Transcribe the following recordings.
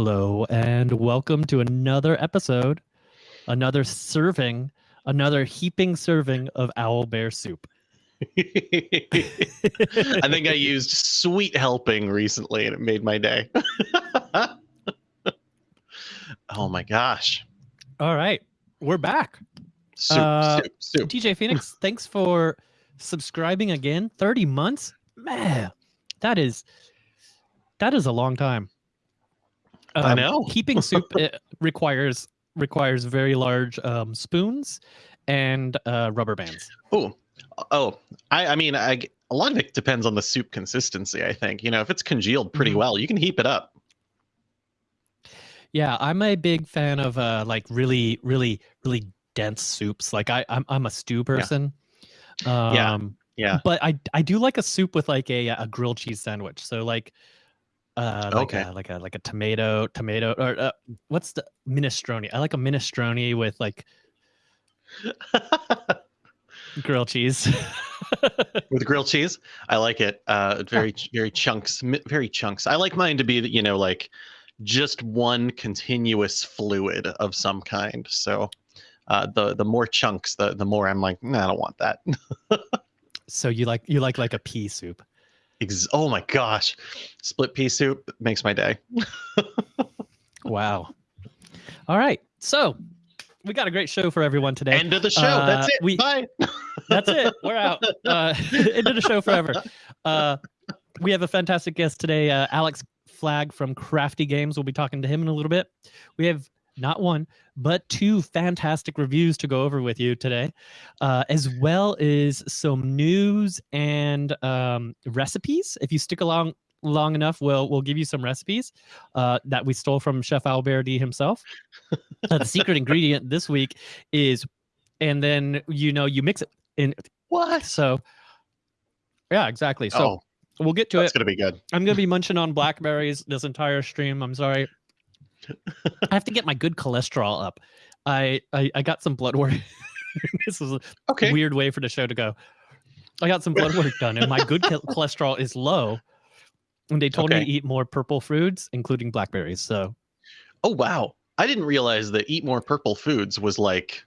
Hello, and welcome to another episode, another serving, another heaping serving of owl bear soup. I think I used sweet helping recently and it made my day. oh my gosh. All right, we're back. Soup, Uh, soup, soup. DJ Phoenix, thanks for subscribing again. 30 months? Man, that is that is a long time. I Um, know. Heaping soup uh, requires requires very large um, spoons and uh, rubber bands. Oh, oh, I, I mean, I, a lot of it depends on the soup consistency, I think. You know, if it's congealed pretty Mhm. well, you can heap it up. Yeah, I'm a big fan of uh like really, really, really dense soups. Like I, I'm I'm a stew person. Um, Yeah. Yeah. But I I do like a soup with like a a grilled cheese sandwich. So like uh like Okay. a, like a like a tomato tomato or uh, what's the minestrone? I like a minestrone with like grilled cheese. With grilled cheese, I like it. Uh, very, very chunks, very chunks. I like mine to be, you know, like just one continuous fluid of some kind. So, uh, the the more chunks, the the more I'm like, nah, I don't want that. so you like you like like a pea soup. Ex- oh my gosh, split pea soup makes my day. Wow. All right. So we got a great show for everyone today. End of the show. Uh, That's it. we- Bye. That's it. We're out. Uh, of the show forever. Uh, we have a fantastic guest today, uh, Alex Flagg from Crafty Games. We'll be talking to him in a little bit. We have not one, but two fantastic reviews to go over with you today, uh, as well as some news and um, recipes. If you stick along long enough, we'll we'll give you some recipes uh, that we stole from Chef Alberti himself. Uh, the secret ingredient this week is, and then you know you mix it in What? so yeah, exactly. So oh, we'll get to that's it. gonna be good. I'm gonna be munching on blackberries this entire stream. I'm sorry. I have to get my good cholesterol up. I I, I got some blood work. this is a Okay. weird way for the show to go. I got some blood work done, and my good cholesterol is low. And they told me to eat more purple foods, including blackberries. So Oh wow. I didn't realize that eat more purple foods was like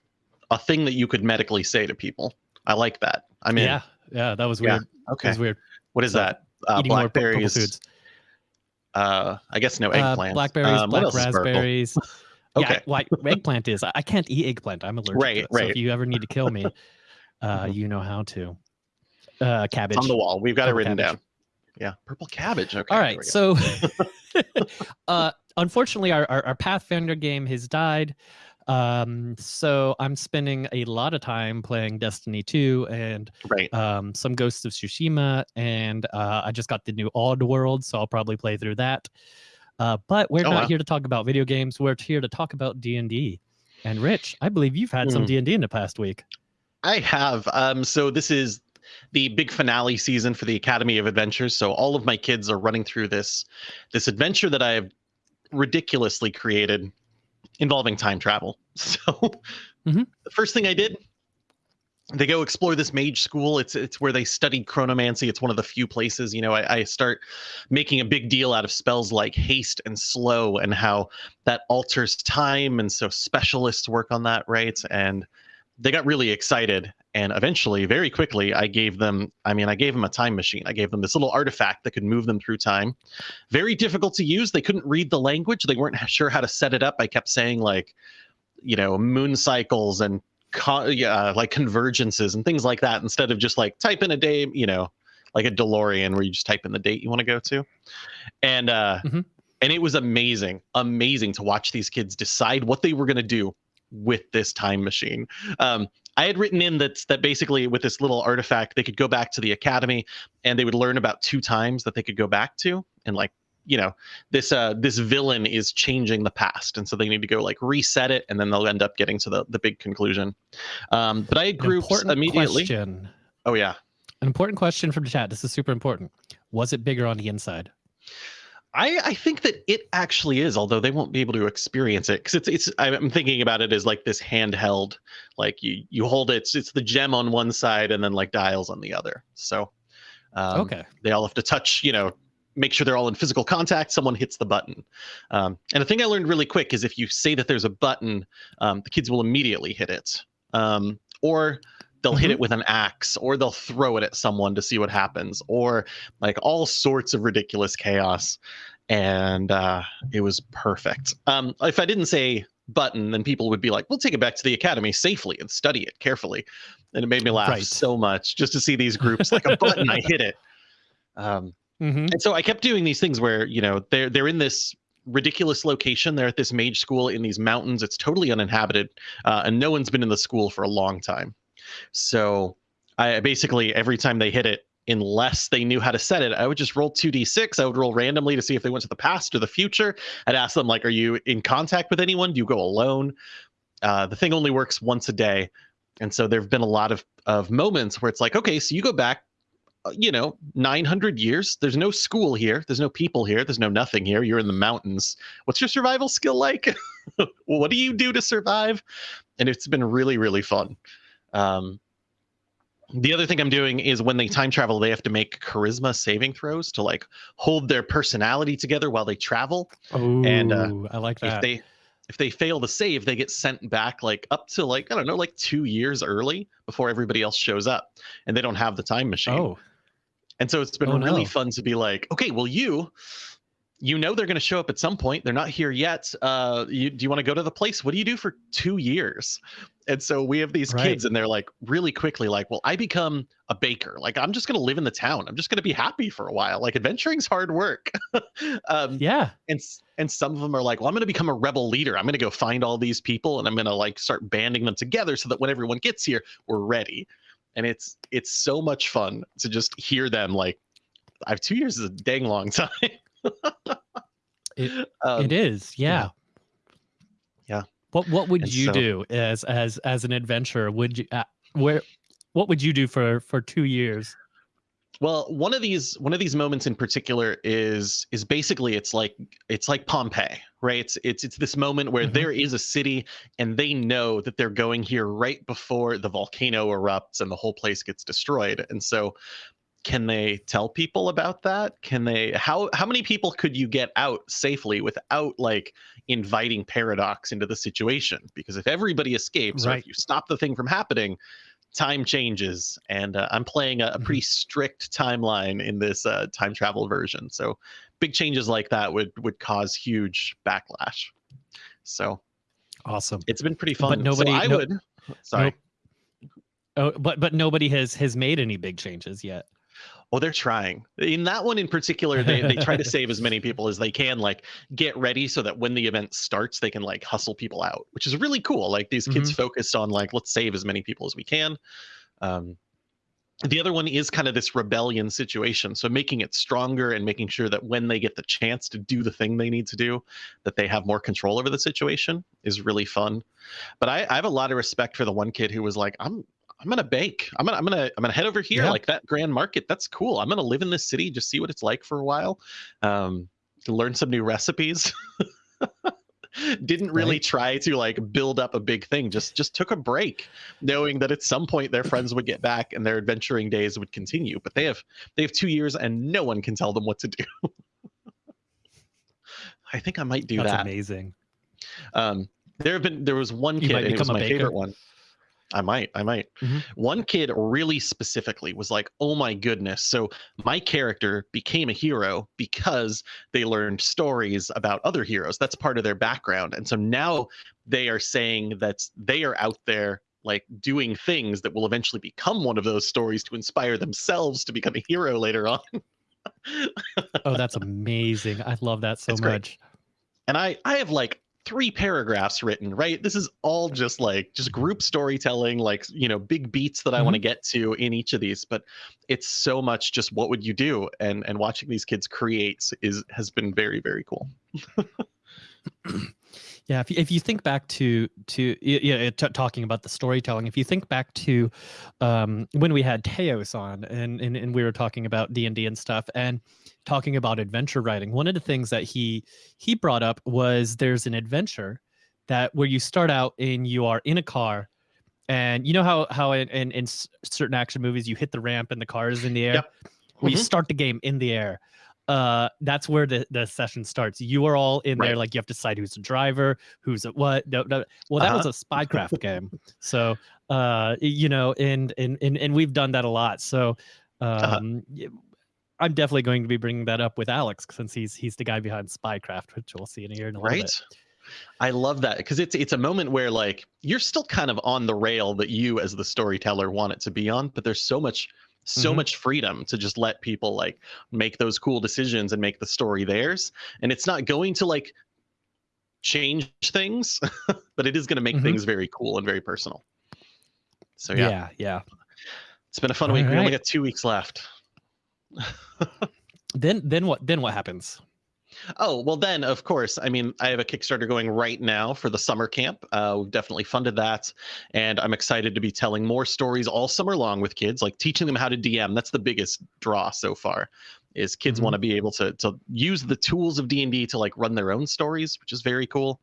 a thing that you could medically say to people. I like that. I mean, yeah, yeah, that was Yeah, weird. That okay. was weird. What is So, that? Uh, Eating more purple blackberries. Uh, I guess no Uh, eggplant. blackberries, Um, black purple? raspberries. Okay. Yeah, like eggplant is. I- can't eat eggplant. I'm allergic. Right, to it. So right. if you ever need to kill me, uh, Mhm. you know how to. Uh, cabbage. It's on the wall. We've got it written cabbage. down. Yeah, purple cabbage. Okay. All right. So, uh, unfortunately, our, our our Pathfinder game has died. Um, so I'm spending a lot of time playing Destiny 2 and right. um, some Ghosts of Tsushima, and uh, I just got the new Oddworld, so I'll probably play through that. Uh, but we're Oh, not wow. here to talk about video games. We're here to talk about D and D. And Rich, I believe you've had some Hmm. D and D in the past week. I have. Um, so this is the big finale season for the Academy of Adventures. So all of my kids are running through this this adventure that I have ridiculously created involving time travel. So Mhm. the first thing I did, they go explore this mage school. It's it's where they study chronomancy. It's one of the few places, you know, I, I start making a big deal out of spells like haste and slow and how that alters time. And so specialists work on that, right? And they got really excited and eventually very quickly i gave them i mean i gave them a time machine. I gave them this little artifact that could move them through time. Very difficult to use. They couldn't read the language. They weren't sure how to set it up. I kept saying like you know moon cycles and yeah, like convergences and things like that instead of just like type in a day you know like a delorean where you just type in the date you want to go to. And uh Mhm. and it was amazing amazing to watch these kids decide what they were going to do with this time machine um I had written in that that basically with this little artifact they could go back to the academy and they would learn about two times that they could go back to and like you know this uh this villain is changing the past and so they need to go like reset it and then they'll end up getting to the the big conclusion um but I had groups important immediately question. oh yeah An important question from the chat. This is super important. Was it bigger on the inside? I, I think that it actually is, although they won't be able to experience it because it's it's. I'm thinking about it as like this handheld, like you you hold it. It's, it's the gem on one side and then like dials on the other. So, um, okay. they all have to touch, you know, make sure they're all in physical contact, someone hits the button. Um, and the thing I learned really quick is if you say that there's a button, um, the kids will immediately hit it. Um, or they'll hit Mhm. it with an axe, or they'll throw it at someone to see what happens, or like all sorts of ridiculous chaos. And uh, it was perfect. Um, if I didn't say button, then people would be like, we'll take it back to the academy safely and study it carefully. And it made me laugh Right. so much just to see these groups like a button, I hit it. Um, mm-hmm. and so I kept doing these things where you know they're they're in this ridiculous location. They're at this mage school in these mountains. It's totally uninhabited, uh, and no one's been in the school for a long time. So I basically every time they hit it, unless they knew how to set it, I would just roll two d six. I would roll randomly to see if they went to the past or the future. I'd ask them like, "Are you in contact with anyone? Do you go alone?" Uh, the thing only works once a day, and so there have been a lot of of moments where it's like, okay, so you go back uh, you know 900 years. There's no school here. There's no people here. There's no nothing here. You're in the mountains. What's your survival skill like? What do you do to survive? And it's been really really fun um, the other thing i'm doing is when they time travel they have to make charisma saving throws to like hold their personality together while they travel Oh, And, uh, I like that. if they if they fail to save they get sent back like up to like i don't know like two years early before everybody else shows up and they don't have the time machine oh, and so it's been Oh, really no. fun to be like, okay, well, you, you know, they're going to show up at some point. They're not here yet. Uh, you, do you want to go to the place? What do you do for two years? And so we have these Right. kids, and they're like, really quickly, like, well, I become a baker. Like, I'm just going to live in the town. I'm just going to be happy for a while. Like, adventuring's hard work. um, yeah. and and some of them are like, well, I'm going to become a rebel leader. I'm going to go find all these people, and I'm going to like start banding them together so that when everyone gets here, we're ready. And it's it's so much fun to just hear them like, I have two years is a dang long time. It- Um, it is. Yeah. Yeah. What What would And you so- do as as as an adventurer? Would you uh, where? What would you do for for two years? Well, one of these one of these moments in particular is is basically it's like it's like Pompeii, right? It's it's it's this moment where Mhm. there is a city and they know that they're going here right before the volcano erupts and the whole place gets destroyed. And so can they tell people about that? Can they how how many people could you get out safely without like inviting paradox into the situation? Because if everybody escapes or if you stop the thing from happening, time changes and uh, i'm playing a, a Mhm. pretty strict timeline in this uh, time travel version so big changes like that would would cause huge backlash so Awesome. it's been pretty fun But nobody- so i no- would sorry Oh, but but nobody has has made any big changes yet. Well they're trying. In that one in particular they, they try to save as many people as they can like get ready so that when the event starts they can like hustle people out which is really cool. Like these kids focused on like let's save as many people as we can. Um, the other one is kind of this rebellion situation. So making it stronger and making sure that when they get the chance to do the thing they need to do that they have more control over the situation is really fun. But i, I have a lot of respect for the one kid who was like i'm i'm gonna bake i'm gonna i'm gonna i'm gonna head over here Yeah. like that grand market that's cool i'm gonna live in this city just see what it's like for a while um learn some new recipes didn't really Right. try to like build up a big thing just just took a break knowing that at some point their friends would get back and their adventuring days would continue but they have they have two years and no one can tell them what to do i think i might do That's that amazing. um there have been there was one kid it was my baker. favorite one i might i might Mhm. one kid really specifically was like oh my goodness so my character became a hero because they learned stories about other heroes that's part of their background and so now they are saying that they are out there like doing things that will eventually become one of those stories to inspire themselves to become a hero later on Oh, that's amazing. I love that so It's great. much. and i i have like three paragraphs written right? This is all just like just group storytelling like you know big beats that i want to mm-hmm. get to in each of these but it's so much just what would you do? And and watching these kids create is has been very very cool Yeah, if you, if you think back to to yeah, t- talking about the storytelling, if you think back to um, when we had Teos on and, and and we were talking about D and D and stuff, and talking about adventure writing, one of the things that he he brought up was there's an adventure that where you start out and you are in a car, and you know how how in in, in certain action movies you hit the ramp and the car is in the air. Yep. Well, you Mhm. start the game in the air. Uh that's where the the session starts. You are all in there like you have to decide who's the driver who's at what no, no. well that was a spycraft game. So uh you know and and and, and we've done that a lot. So Uh-huh. um y- i'm definitely going to be bringing that up with alex since he's he's the guy behind spycraft which we'll see in here in a little right? Bit i love that because it's it's a moment where like you're still kind of on the rail that you as the storyteller want it to be on but there's so much so Mhm. much freedom to just let people like make those cool decisions and make the story theirs and it's not going to like change things but it is going to make Mhm. things very cool and very personal. So yeah, yeah yeah. It's been a fun week. We only got two weeks left. Then then what then what happens Oh, well, then, of course, I mean, I have a Kickstarter going right now for the summer camp. Uh, we've definitely funded that. And I'm excited to be telling more stories all summer long with kids, like teaching them how to DM. That's the biggest draw so far is kids Mhm. want to be able to, to use the tools of D&D to like run their own stories, which is very cool.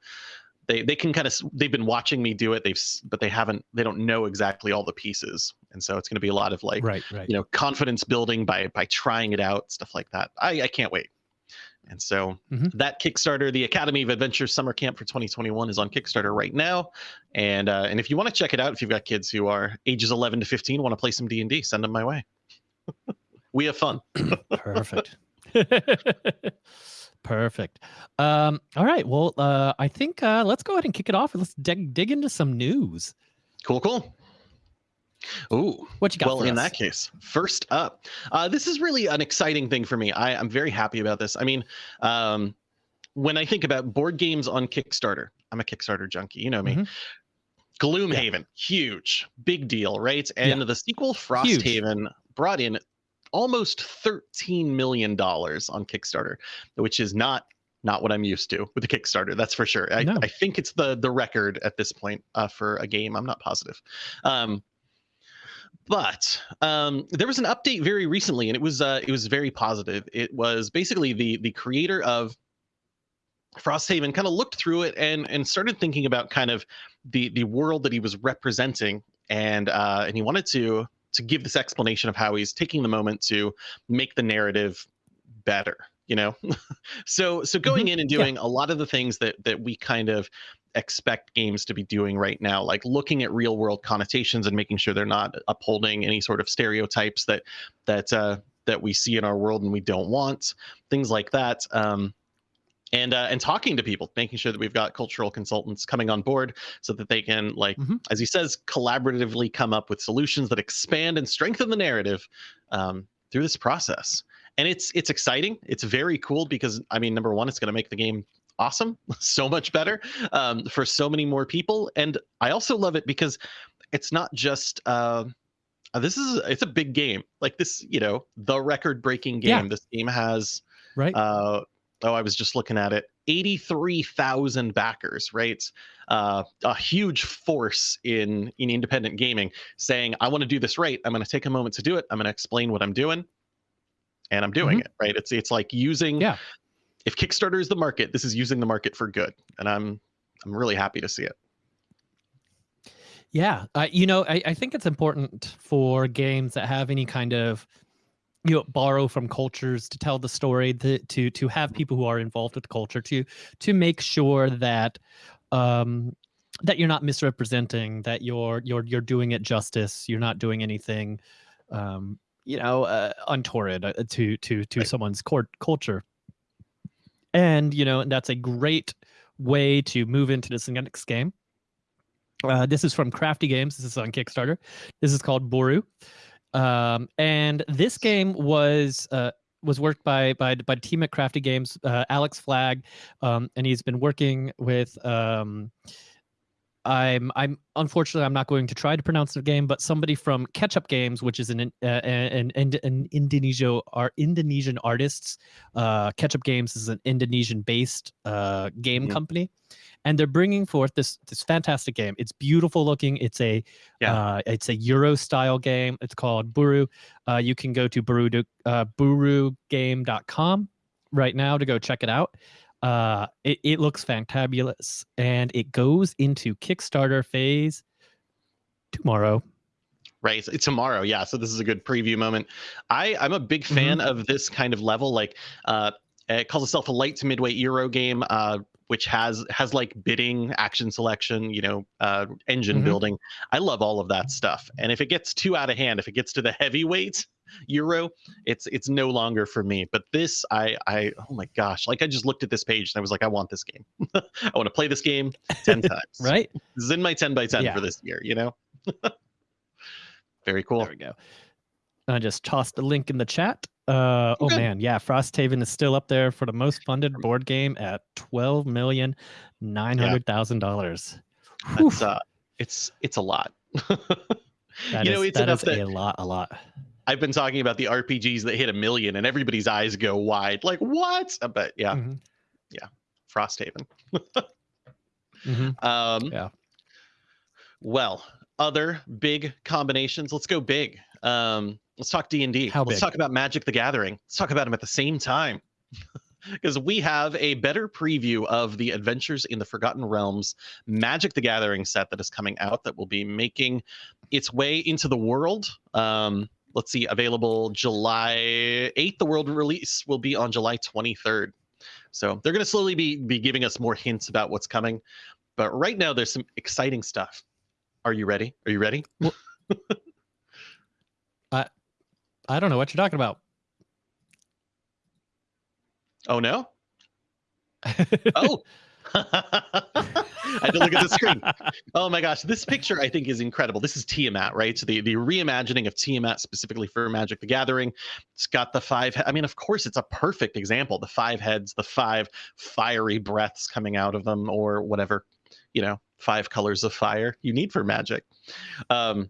They, they can kind of they've been watching me do it they've but they haven't they don't know exactly all the pieces and so it's going to be a lot of like right right you know confidence building by by trying it out stuff like that i i can't wait and so Mhm. that kickstarter the academy of adventure summer camp for 2021 is on kickstarter right now and uh, and if you want to check it out if you've got kids who are ages 11 to 15 want to play some d&d send them my way we have fun Perfect. Perfect. Um, all right. Well, uh, I think uh, let's go ahead and kick it off. And let's dig, dig into some news. cool cool Ooh, What you got? well in us? that case first up uh, this is really an exciting thing for me. I, i'm very happy about this. I mean um, when i think about board games on kickstarter i'm a kickstarter junkie you know me. Mhm. gloomhaven huge big deal right? And the sequel frosthaven brought in almost 13 million dollars on kickstarter which is not not what i'm used to with the kickstarter that's for sure. I, No. I think it's the the record at this point uh, for a game i'm not positive. Um, but um, there was an update very recently, and it was uh, it was very positive. It was basically the the creator of Frosthaven kind of looked through it and and started thinking about kind of the the world that he was representing, and uh, and he wanted to to give this explanation of how he's taking the moment to make the narrative better. You know, so so going in and yeah. doing a lot of the things that that we kind of expect games to be doing right now like looking at real world connotations and making sure they're not upholding any sort of stereotypes that that uh that we see in our world and we don't want things like that um and uh, and talking to people making sure that we've got cultural consultants coming on board so that they can like Mhm. as he says collaboratively come up with solutions that expand and strengthen the narrative um, through this process and it's it's exciting it's very cool because i mean number one it's going to make the game awesome so much better um, for so many more people and i also love it because it's not just uh, uh, this is it's a big game like this you know the record breaking game Yeah. this game has Right. uh, oh i was just looking at it 83000 backers right uh, a huge force in in independent gaming saying i want to do this right i'm going to take a moment to do it i'm going to explain what i'm doing and i'm doing it right it's it's like using Mm-hmm. Yeah. If kickstarter is the market this is using the market for good and i'm i'm really happy to see it Yeah, uh, you know, I, I think it's important for games that have any kind of you know borrow from cultures to tell the story to to to have people who are involved with culture to to make sure that um that you're not misrepresenting that you're you're you're doing it justice you're not doing anything um you know uh, untoward uh, to to to Right. someone's court culture and you know and that's a great way to move into this next game uh, this is from Crafty Games. This is on Kickstarter. This is called Buru, um, and this game was uh, was worked by by by the team at Crafty Games, uh, Alex Flagg, um, and he's been working with. Um, I'm I'm unfortunately I'm not going to try to pronounce the game, but somebody from Ketchup Games, which is an uh, an, an, an Indonesia are Indonesian artists. Uh, Ketchup Games is an Indonesian based uh, game Mhm. company, and they're bringing forth this this fantastic game. It's beautiful looking. It's a Yeah. uh, it's a Euro style game. It's called Buru. Uh, you can go to buru uh, burugame.com right now to go check it out. Uh, it, it looks fantabulous and it goes into Kickstarter phase tomorrow. right? It's tomorrow, yeah. So this is a good preview moment. I I'm a big Mm-hmm. fan of this kind of level. Like, uh, it calls itself a light to midway Euro game, uh, which has has like bidding, action selection, you know, uh, engine Mhm. building. I love all of that stuff. And if it gets too out of hand, if it gets to the heavyweight Euro, it's it's no longer for me. But this, I I oh my gosh, like I just looked at this page and I was like, I want this game. I want to play this game ten times. Right? This is in my 10 by 10 Yeah. for this year, you know? Very cool. There we go. I just tossed the link in the chat. Uh, oh man, yeah, Frosthaven is still up there for the most funded board game at twelve million nine hundred thousand dollars. That's uh it's it's a lot. You know, is- it's that enough that a lot, a lot. I've been talking about the RPGs that hit a million and everybody's eyes go wide. Like, what? Uh, But yeah, Mhm, Frosthaven. mhm. Um Yeah. Well, other big combinations. Let's go big. Um, let's talk D and D. How Let's big? talk about Magic the Gathering. Let's talk about them at the same time. Because we have a better preview of the Adventures in the Forgotten Realms Magic the Gathering set that is coming out that will be making its way into the world. Um, let's see, available July 8th. The world release will be on July 23rd. So they're going to slowly be, be giving us more hints about what's coming. But right now, there's some exciting stuff. Are you ready? Are you ready? Well, I I don't know what you're talking about. Oh no! Oh, I had to look at the screen. Oh my gosh, this picture I think is incredible. This is Tiamat, right? So the the reimagining of Tiamat specifically for Magic the Gathering. It's got the five. I mean, of course, it's a perfect example. The five heads, the five fiery breaths coming out of them, or whatever, you know, five colors of fire you need for Magic. Um,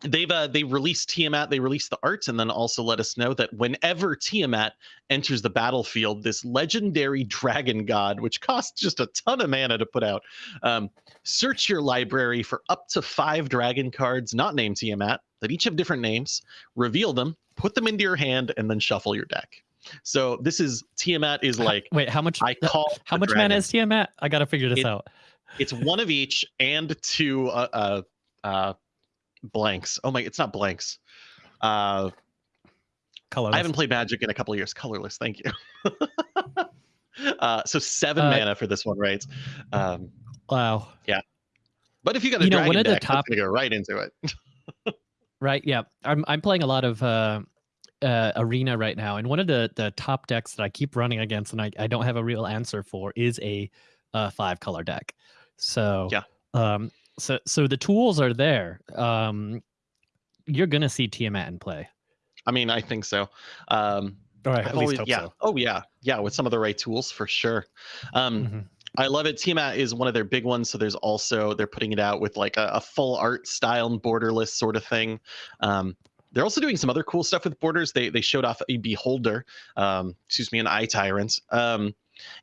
they've uh, they released Tiamat, they released the arts, and then also let us know that whenever Tiamat enters the battlefield, this legendary dragon god, which costs just a ton of mana to put out, um, search your library for up to five dragon cards not named Tiamat that each have different names, reveal them, put them into your hand, and then shuffle your deck. So this is Tiamat is like Wait, how much? I call how much dragon. mana is Tiamat? I gotta figure this It- out. It's one of each and two uh, uh, uh, blanks. Oh my, it's not blanks. Uh, Colorless. I haven't played Magic in a couple of years. Colorless, thank you. uh, so seven Uh, mana for this one, right? Um, Wow. Yeah. But if you got a You know, dragon one of the deck, top- that's gonna go right into it. Right. Yeah. I'm I'm playing a lot of uh, uh, arena right now, and one of the the top decks that I keep running against, and I, I don't have a real answer for, is a uh, five color deck. So Yeah. Um. So so the tools are there. Um. You're gonna see Tiamat in play. I mean, I think so. Um, Or I I've at least always- hope yeah. so. Oh yeah, yeah. With some of the right tools, for sure. Um, Mhm. I love it. Tiamat is one of their big ones. So there's also they're putting it out with like a, a full art style and borderless sort of thing. Um, they're also doing some other cool stuff with borders. They they showed off a beholder, um, excuse me, an eye tyrant. Um,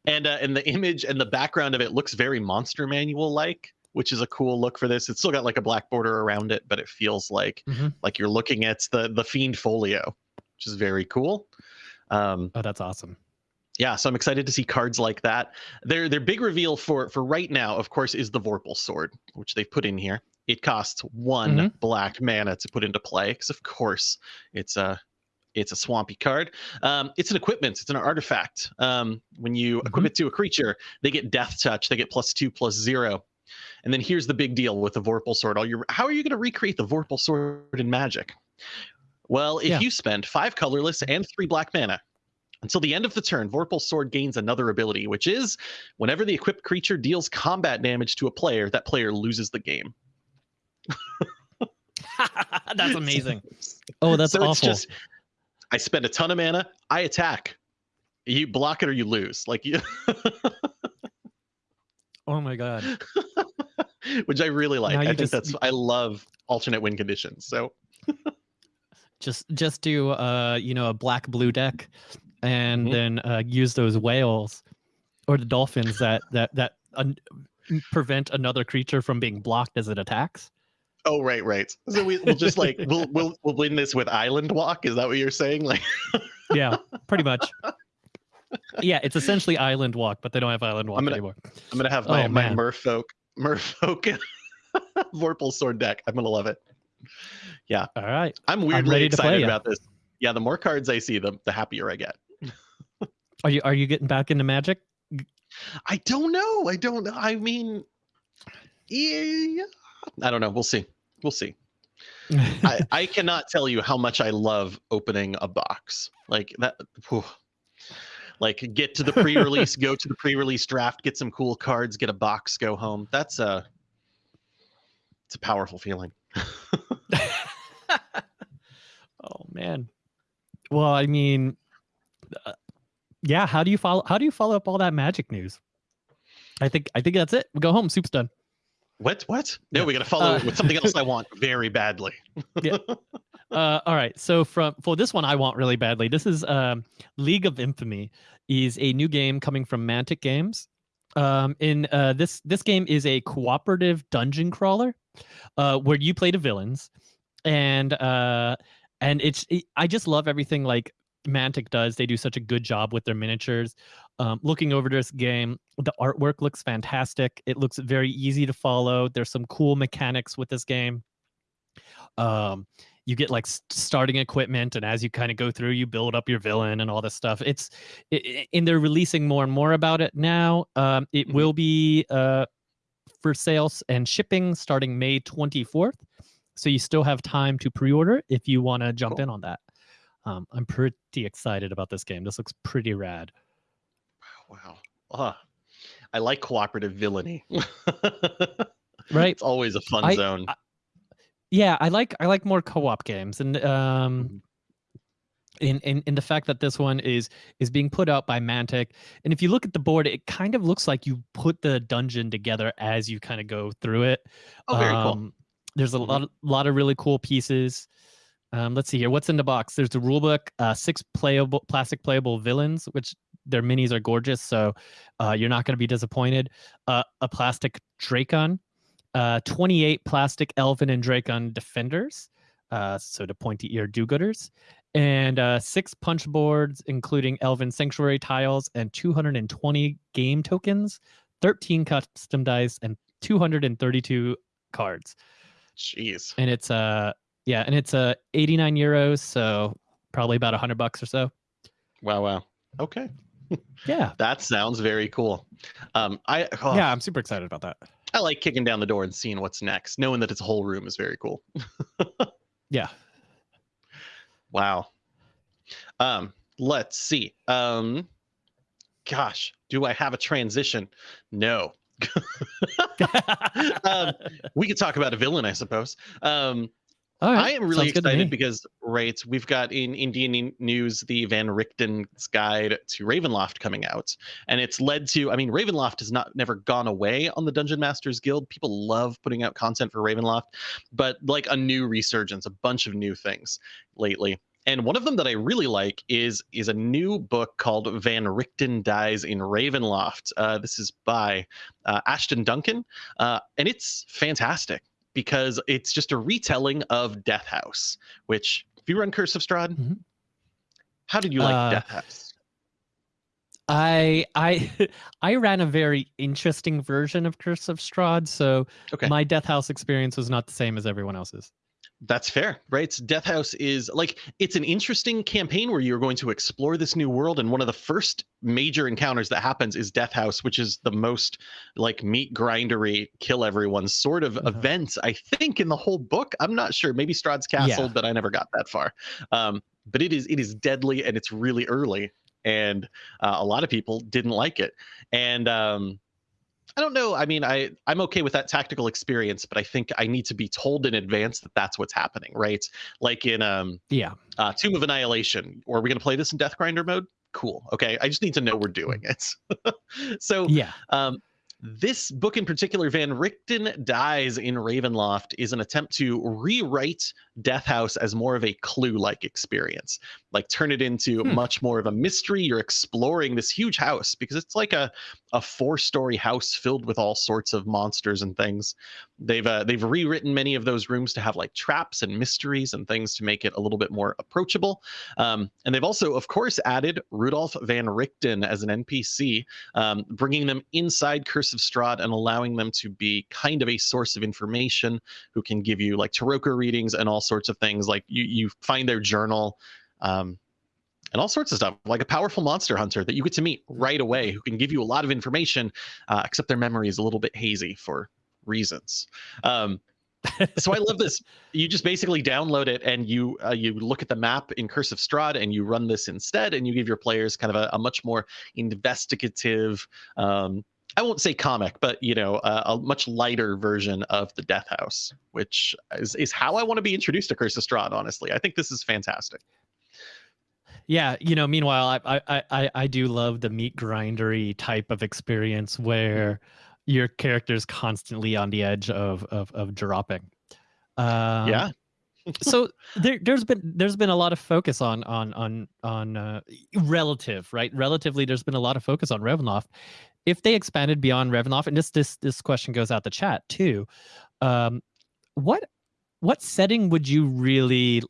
and uh, and the image and the background of it looks very monster manual like, which is a cool look for this. It's still got like a black border around it, but it feels like Mhm. like you're looking at the the fiend folio, which is very cool. Um, Oh, that's awesome. yeah, so I'm excited to see cards like that. Their their big reveal for for right now, of course, is the Vorpal sword, which they've put in here. It costs one Mhm. black mana to put into play, because of course it's a it's a swampy card. Um, it's an equipment. It's an artifact. Um, when you equip it to a creature, they get Death Touch. They get plus two, plus zero. And then here's the big deal with the Vorpal sword. All your how are you going to recreate the Vorpal sword in Magic? Well, if Yeah. you spend five colorless and three black mana, until the end of the turn, Vorpal Sword gains another ability, which is whenever the equipped creature deals combat damage to a player, that player loses the game. that's amazing. Oh, that's so awful. it's just I spend a ton of mana, I attack. You block it or you lose. Like you oh my god. which I really like. Now I think just- that's I love alternate win conditions. So just just do uh you know a black blue deck and Mhm. then uh use those whales or the dolphins that that that prevent another creature from being blocked as it attacks oh right, right. So we, we'll just like we'll we'll we'll win this with Island Walk. Is that what you're saying? Like yeah pretty much yeah it's essentially island walk but they don't have island walk I'm gonna- anymore I'm gonna have my, Oh, my merfolk merfolk Vorpal sword deck. I'm gonna love it. Yeah. All right. I'm weirdly play excited about this. Yeah, the more cards I see, the the happier I get. Are you are you getting back into Magic? I don't know. I don't know. I mean, yeah, I don't know. We'll see. We'll see. I, I cannot tell you how much I love opening a box like that. whew. Like get to the pre-release, go to the pre-release draft, get some cool cards, get a box, go home. That's a it's a powerful feeling. oh man. Well, I mean, uh, yeah. How do you follow? How do you follow up all that Magic news? I think I think that's it. We go home. Soup's done. What? What? No, Yeah. we got to follow Uh, with something else I want very badly. Uh, all right. So from for this one, I want really badly. This is um, League of Infamy is a new game coming from Mantic Games. Um, in uh, this this game is a cooperative dungeon crawler, uh, where you play the villains, and uh, and it's it, I just love everything like Mantic does. They do such a good job with their miniatures. Um, looking over this game, the artwork looks fantastic. It looks very easy to follow. There's some cool mechanics with this game. Um, you get like starting equipment, and as you kind of go through, you build up your villain and all this stuff. It's i i- and they're releasing more and more about it now. Um, it Mhm. will be uh, for sales and shipping starting May 24th. So you still have time to pre-order if you want to jump Cool. in on that. Um, I'm pretty excited about this game. This looks pretty rad. Wow. Ah, I like cooperative villainy. Right? It's always a fun I- zone. I- Yeah, I like I like more co-op games, and um, in, in in the fact that this one is is being put out by Mantic, and if you look at the board, it kind of looks like you put the dungeon together as you kind of go through it. oh, very cool. Um, There's a Mhm. lot of, lot of really cool pieces. Um, let's see here. What's in the box? There's the rulebook, uh, six playable plastic playable villains, which their minis are gorgeous, so uh, you're not going to be disappointed. Uh, a plastic Dracon, uh, 28 plastic Elven and Dracon defenders, uh, so the pointy ear do-gooders, and uh, six punch boards, including Elven Sanctuary tiles and 220 game tokens, 13 custom dice, and 232 cards Jeez. and it's uh yeah and it's uh 89 euros so probably about 100 bucks or so Wow. Wow. Okay. yeah That sounds very cool. Um, I oh, yeah i'm super excited about that I like kicking down the door and seeing what's next, knowing that it's a whole room is very cool. yeah Wow. Um, let's see. Um, gosh, do I have a transition? No. um, we could talk about a villain, I suppose. Um, right, I am really sounds good to me. excited because, right, we've got in Indian news the Van Richten's Guide to Ravenloft coming out, and it's led to. I mean, Ravenloft has not never gone away on the Dungeon Masters Guild. People love putting out content for Ravenloft, but like a new resurgence, a bunch of new things lately. And one of them that I really like is is a new book called Van Richten Dies in Ravenloft. Uh, this is by uh, Ashton Duncan, uh, and it's fantastic because it's just a retelling of Death House. Which, if you run Curse of Strahd, Mhm. how did you like Uh, Death House? i i i ran a very interesting version of curse of strahd so Okay. my death house experience was not the same as everyone else's That's fair, right? Death House is like it's an interesting campaign where you're going to explore this new world, and one of the first major encounters that happens is Death House, which is the most like meat grindery, kill everyone sort of Uh-huh. event I think in the whole book. I'm not sure, maybe Strahd's Castle, Yeah. but I never got that far. Um, but it is it is deadly and it's really early, and uh, a lot of people didn't like it, and um, I don't know. I mean, I I'm okay with that tactical experience, but I think I need to be told in advance that that's what's happening, right? Like in um yeah uh, Tomb of Annihilation, or are we going to play this in Death Grinder mode? Cool. Okay, I just need to know we're doing it. so yeah um, this book in particular, Van Richten Dies in Ravenloft, is an attempt to rewrite Death House as more of a clue like experience. Like turn it into Hmm. much more of a mystery. You're exploring this huge house because it's like a, a four story house filled with all sorts of monsters and things. They've uh, they've rewritten many of those rooms to have like traps and mysteries and things to make it a little bit more approachable. Um, and they've also, of course, added Rudolph Van Richten as an NPC um, bringing them inside Curse of Strahd and allowing them to be kind of a source of information who can give you like Tarokka readings and also sorts of things. Like you you find their journal. Um, and all sorts of stuff, like a powerful monster hunter that you get to meet right away, who can give you a lot of information, uh, except their memory is a little bit hazy for reasons. Um, so I love this. You just basically download it and you uh, you look at the map in Curse of Strahd and you run this instead, and you give your players kind of a, a much more investigative. Um, I won't say comic, but you know, a, a much lighter version of the Death House, which is, is how I want to be introduced to Curse of Strahd. Honestly, I think this is fantastic. Yeah, you know. Meanwhile, I I I, I do love the meat grindery type of experience where your character's constantly on the edge of of, of dropping. Um, yeah. so there, there's been there's been a lot of focus on on on on uh, relative right relatively there's been a lot of focus on Ravenloft. If they expanded beyond Ravenloft, and this this this question goes out the chat too, um, what what setting would you really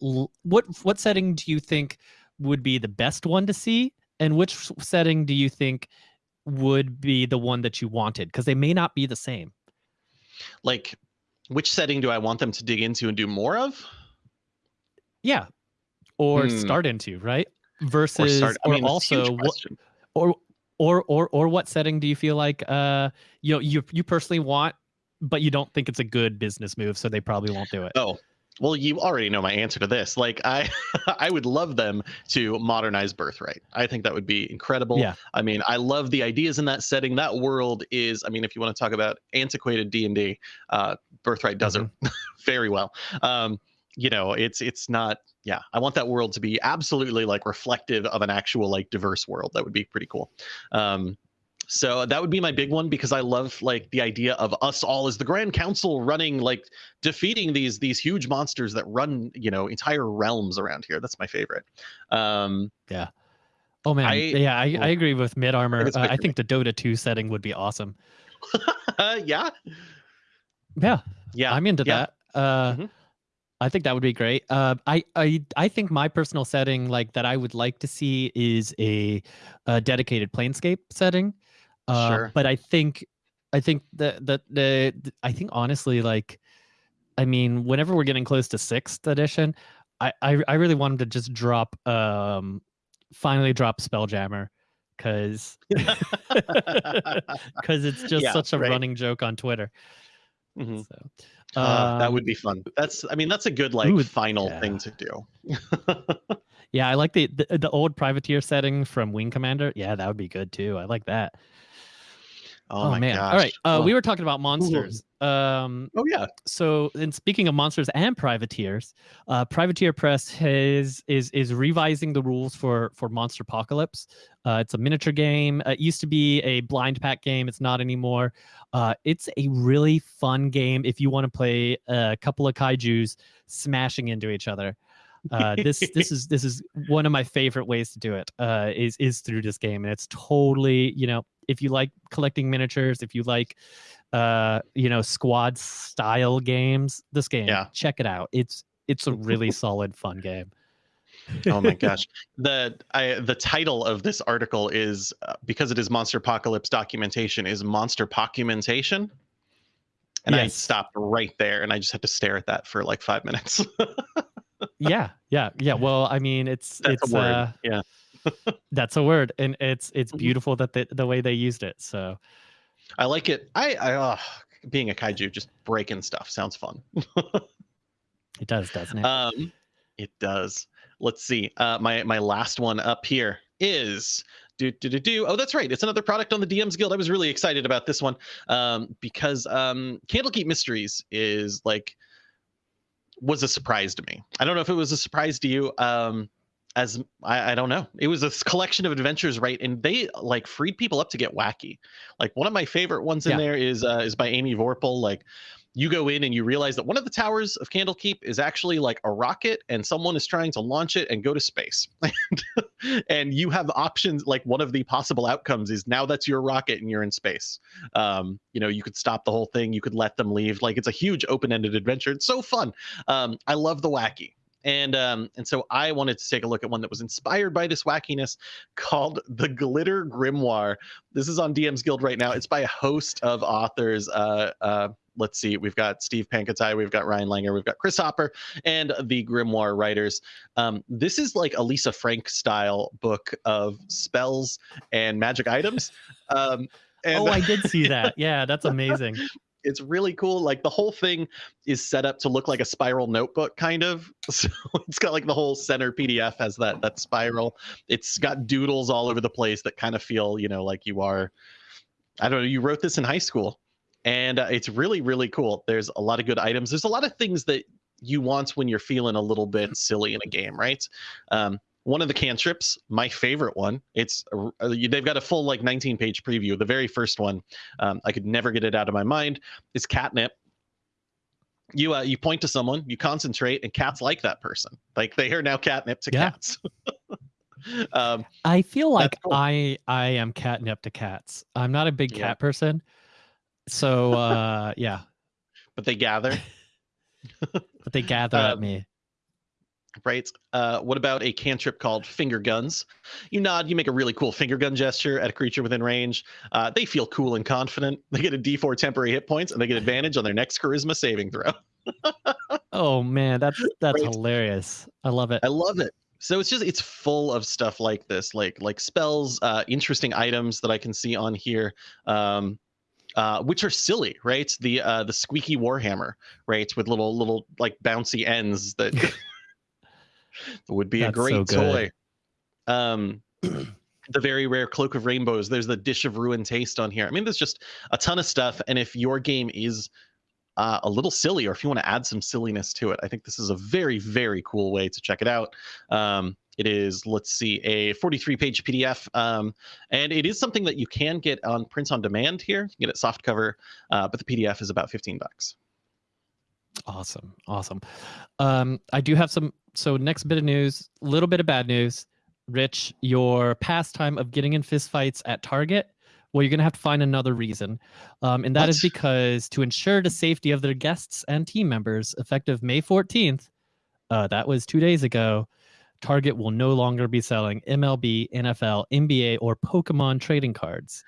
what what setting do you think would be the best one to see, and which setting do you think would be the one that you wanted because they may not be the same. Like, which setting do I want them to dig into and do more of? Yeah, or hmm. start into right versus or, start, or mean, also what or or or or what setting do you feel like uh you know you you personally want but you don't think it's a good business move so they probably won't do it oh well, you already know my answer to this. Like I I would love them to modernize Birthright. I think that would be incredible. Yeah. I mean, I love the ideas in that setting. That world is, I mean, if you want to talk about antiquated D&D, uh, Birthright does mm-hmm. it very well. Um, you know, it's it's not yeah, I want that world to be absolutely like reflective of an actual like diverse world. That would be pretty cool. Um, so that would be my big one because i love like the idea of us all as the grand council running like defeating these these huge monsters that run you know entire realms around here. That's my favorite. Um yeah. Oh man. I, yeah I, I agree with mid armor. I think, uh, I think the dota 2 setting would be awesome. Yeah. Yeah. Yeah. I'm into yeah. that. Uh mm-hmm. I think that would be great. Uh, I, I I think my personal setting, like that, I would like to see is a, a dedicated planescape setting. Uh, sure. But I think, I think that the, the, the, I think honestly, like, I mean, whenever we're getting close to sixth edition, I, I, I really wanted to just drop, um, finally drop Spelljammer because because it's just yeah, such a right. running joke on Twitter. Mm-hmm. So, uh, that would um, be fun. That's, I mean, that's a good like ooh, final yeah. thing to do. yeah, I like the, the, the old privateer setting from Wing Commander. Yeah, that would be good too. I like that. Oh, oh man! Gosh. All right, uh, oh. we were talking about monsters. Um, oh yeah. So, in speaking of monsters and privateers, uh, Privateer Press has is is revising the rules for for Monsterpocalypse. Uh, it's a miniature game. it used to be a blind pack game. It's not anymore. Uh, it's a really fun game if you want to play a couple of kaiju's smashing into each other. Uh, this this is this is one of my favorite ways to do it. Uh, is is through this game, and it's totally you know if you like collecting miniatures, if you like uh you know squad style games, this game, yeah. check it out. It's it's a really solid fun game. oh my gosh the I, the title of this article is uh, because it is Monsterpocalypse documentation is monster documentation and yes. i stopped right there and i just had to stare at that for like five minutes yeah, yeah, yeah. Well, I mean, it's that's it's a word. Uh, yeah, that's a word, and it's it's mm-hmm. beautiful that the the way they used it. So, I like it. I, I uh, being a kaiju, just breaking stuff sounds fun. it does, doesn't it? Um, it does. Let's see. Uh, my my last one up here is do do do do. Oh, that's right. It's another product on the DMs Guild. I was really excited about this one um, because um, Candlekeep Mysteries is like was a surprise to me. I don't know if it was a surprise to you. Um, as I, I, don't know, it was a collection of adventures, right? And they like freed people up to get wacky. Like one of my favorite ones in yeah. there is uh, is by Amy Vorpahl. Like you go in and you realize that one of the towers of Candlekeep is actually like a rocket and someone is trying to launch it and go to space. and you have options like one of the possible outcomes is now that's your rocket and you're in space. Um, you know, you could stop the whole thing, you could let them leave. Like it's a huge open-ended adventure. It's so fun. Um, I love the wacky. And um, and so I wanted to take a look at one that was inspired by this wackiness called the Glitter Grimoire. This is on DM's Guild right now. It's by a host of authors. Uh, uh, let's see, we've got Steve Pankatai, we've got Ryan Langer, we've got Chris Hopper, and the Grimoire writers. Um, this is like a Lisa Frank style book of spells and magic items. Um, and oh, I did see that. Yeah, that's amazing. it's really cool. Like the whole thing is set up to look like a spiral notebook, kind of. So it's got like the whole center PDF has that that spiral. It's got doodles all over the place that kind of feel, you know, like you are. I don't know. You wrote this in high school, and uh, it's really really cool. There's a lot of good items. There's a lot of things that you want when you're feeling a little bit silly in a game, right? Um, one of the cantrips, my favorite one. It's uh, they've got a full like 19 page preview. The very first one, um, I could never get it out of my mind. Is catnip. You uh, you point to someone, you concentrate, and cats like that person. Like they are now catnip to yeah. cats. um, I feel like cool. I I am catnip to cats. I'm not a big cat person, so uh, yeah. But they gather. but they gather at um, me right? Uh, what about a cantrip called Finger Guns? You nod, you make a really cool finger gun gesture at a creature within range. Uh, they feel cool and confident. They get a D4 temporary hit points, and they get advantage on their next Charisma saving throw. oh man, that's that's right. hilarious. I love it. I love it. So it's just it's full of stuff like this, like like spells, uh, interesting items that I can see on here. Um, uh, which are silly, right? The uh, the squeaky warhammer, right, with little little like bouncy ends that would be That's a great so toy. Um, the very rare cloak of rainbows. There's the dish of ruin taste on here. I mean, there's just a ton of stuff. And if your game is uh, a little silly, or if you want to add some silliness to it, I think this is a very, very cool way to check it out. Um, it is, let's see, a 43 page PDF. Um, and it is something that you can get on print on demand here. You can get it soft cover, uh, but the PDF is about 15 bucks. Awesome. Awesome. Um, I do have some. So, next bit of news, a little bit of bad news. Rich, your pastime of getting in fistfights at Target, well, you're going to have to find another reason. Um, and that what? is because to ensure the safety of their guests and team members, effective May 14th, uh, that was two days ago, Target will no longer be selling MLB, NFL, NBA, or Pokemon trading cards.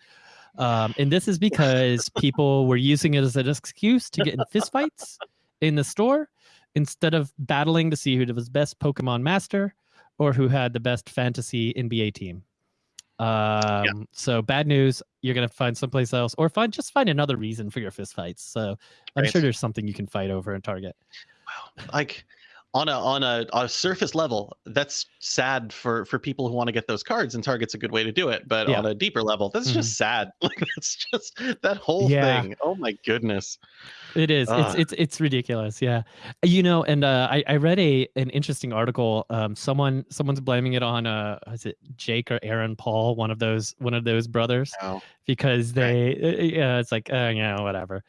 Um, and this is because people were using it as an excuse to get in fistfights in the store instead of battling to see who was best Pokemon master or who had the best fantasy NBA team. Um, yeah. So bad news. You're gonna find someplace else, or find just find another reason for your fistfights. So I'm sure there's something you can fight over in Target. Wow, like on a on a, a surface level, that's sad for for people who want to get those cards, and Target's a good way to do it. But yeah. on a deeper level, that's mm-hmm. just sad. Like that's just that whole yeah. thing. Oh my goodness. It is. It's it's it's ridiculous. Yeah, you know. And uh, I I read a an interesting article. Um, someone someone's blaming it on uh, is it Jake or Aaron Paul, one of those one of those brothers, oh. because they right. Uh, yeah, it's like uh, yeah, whatever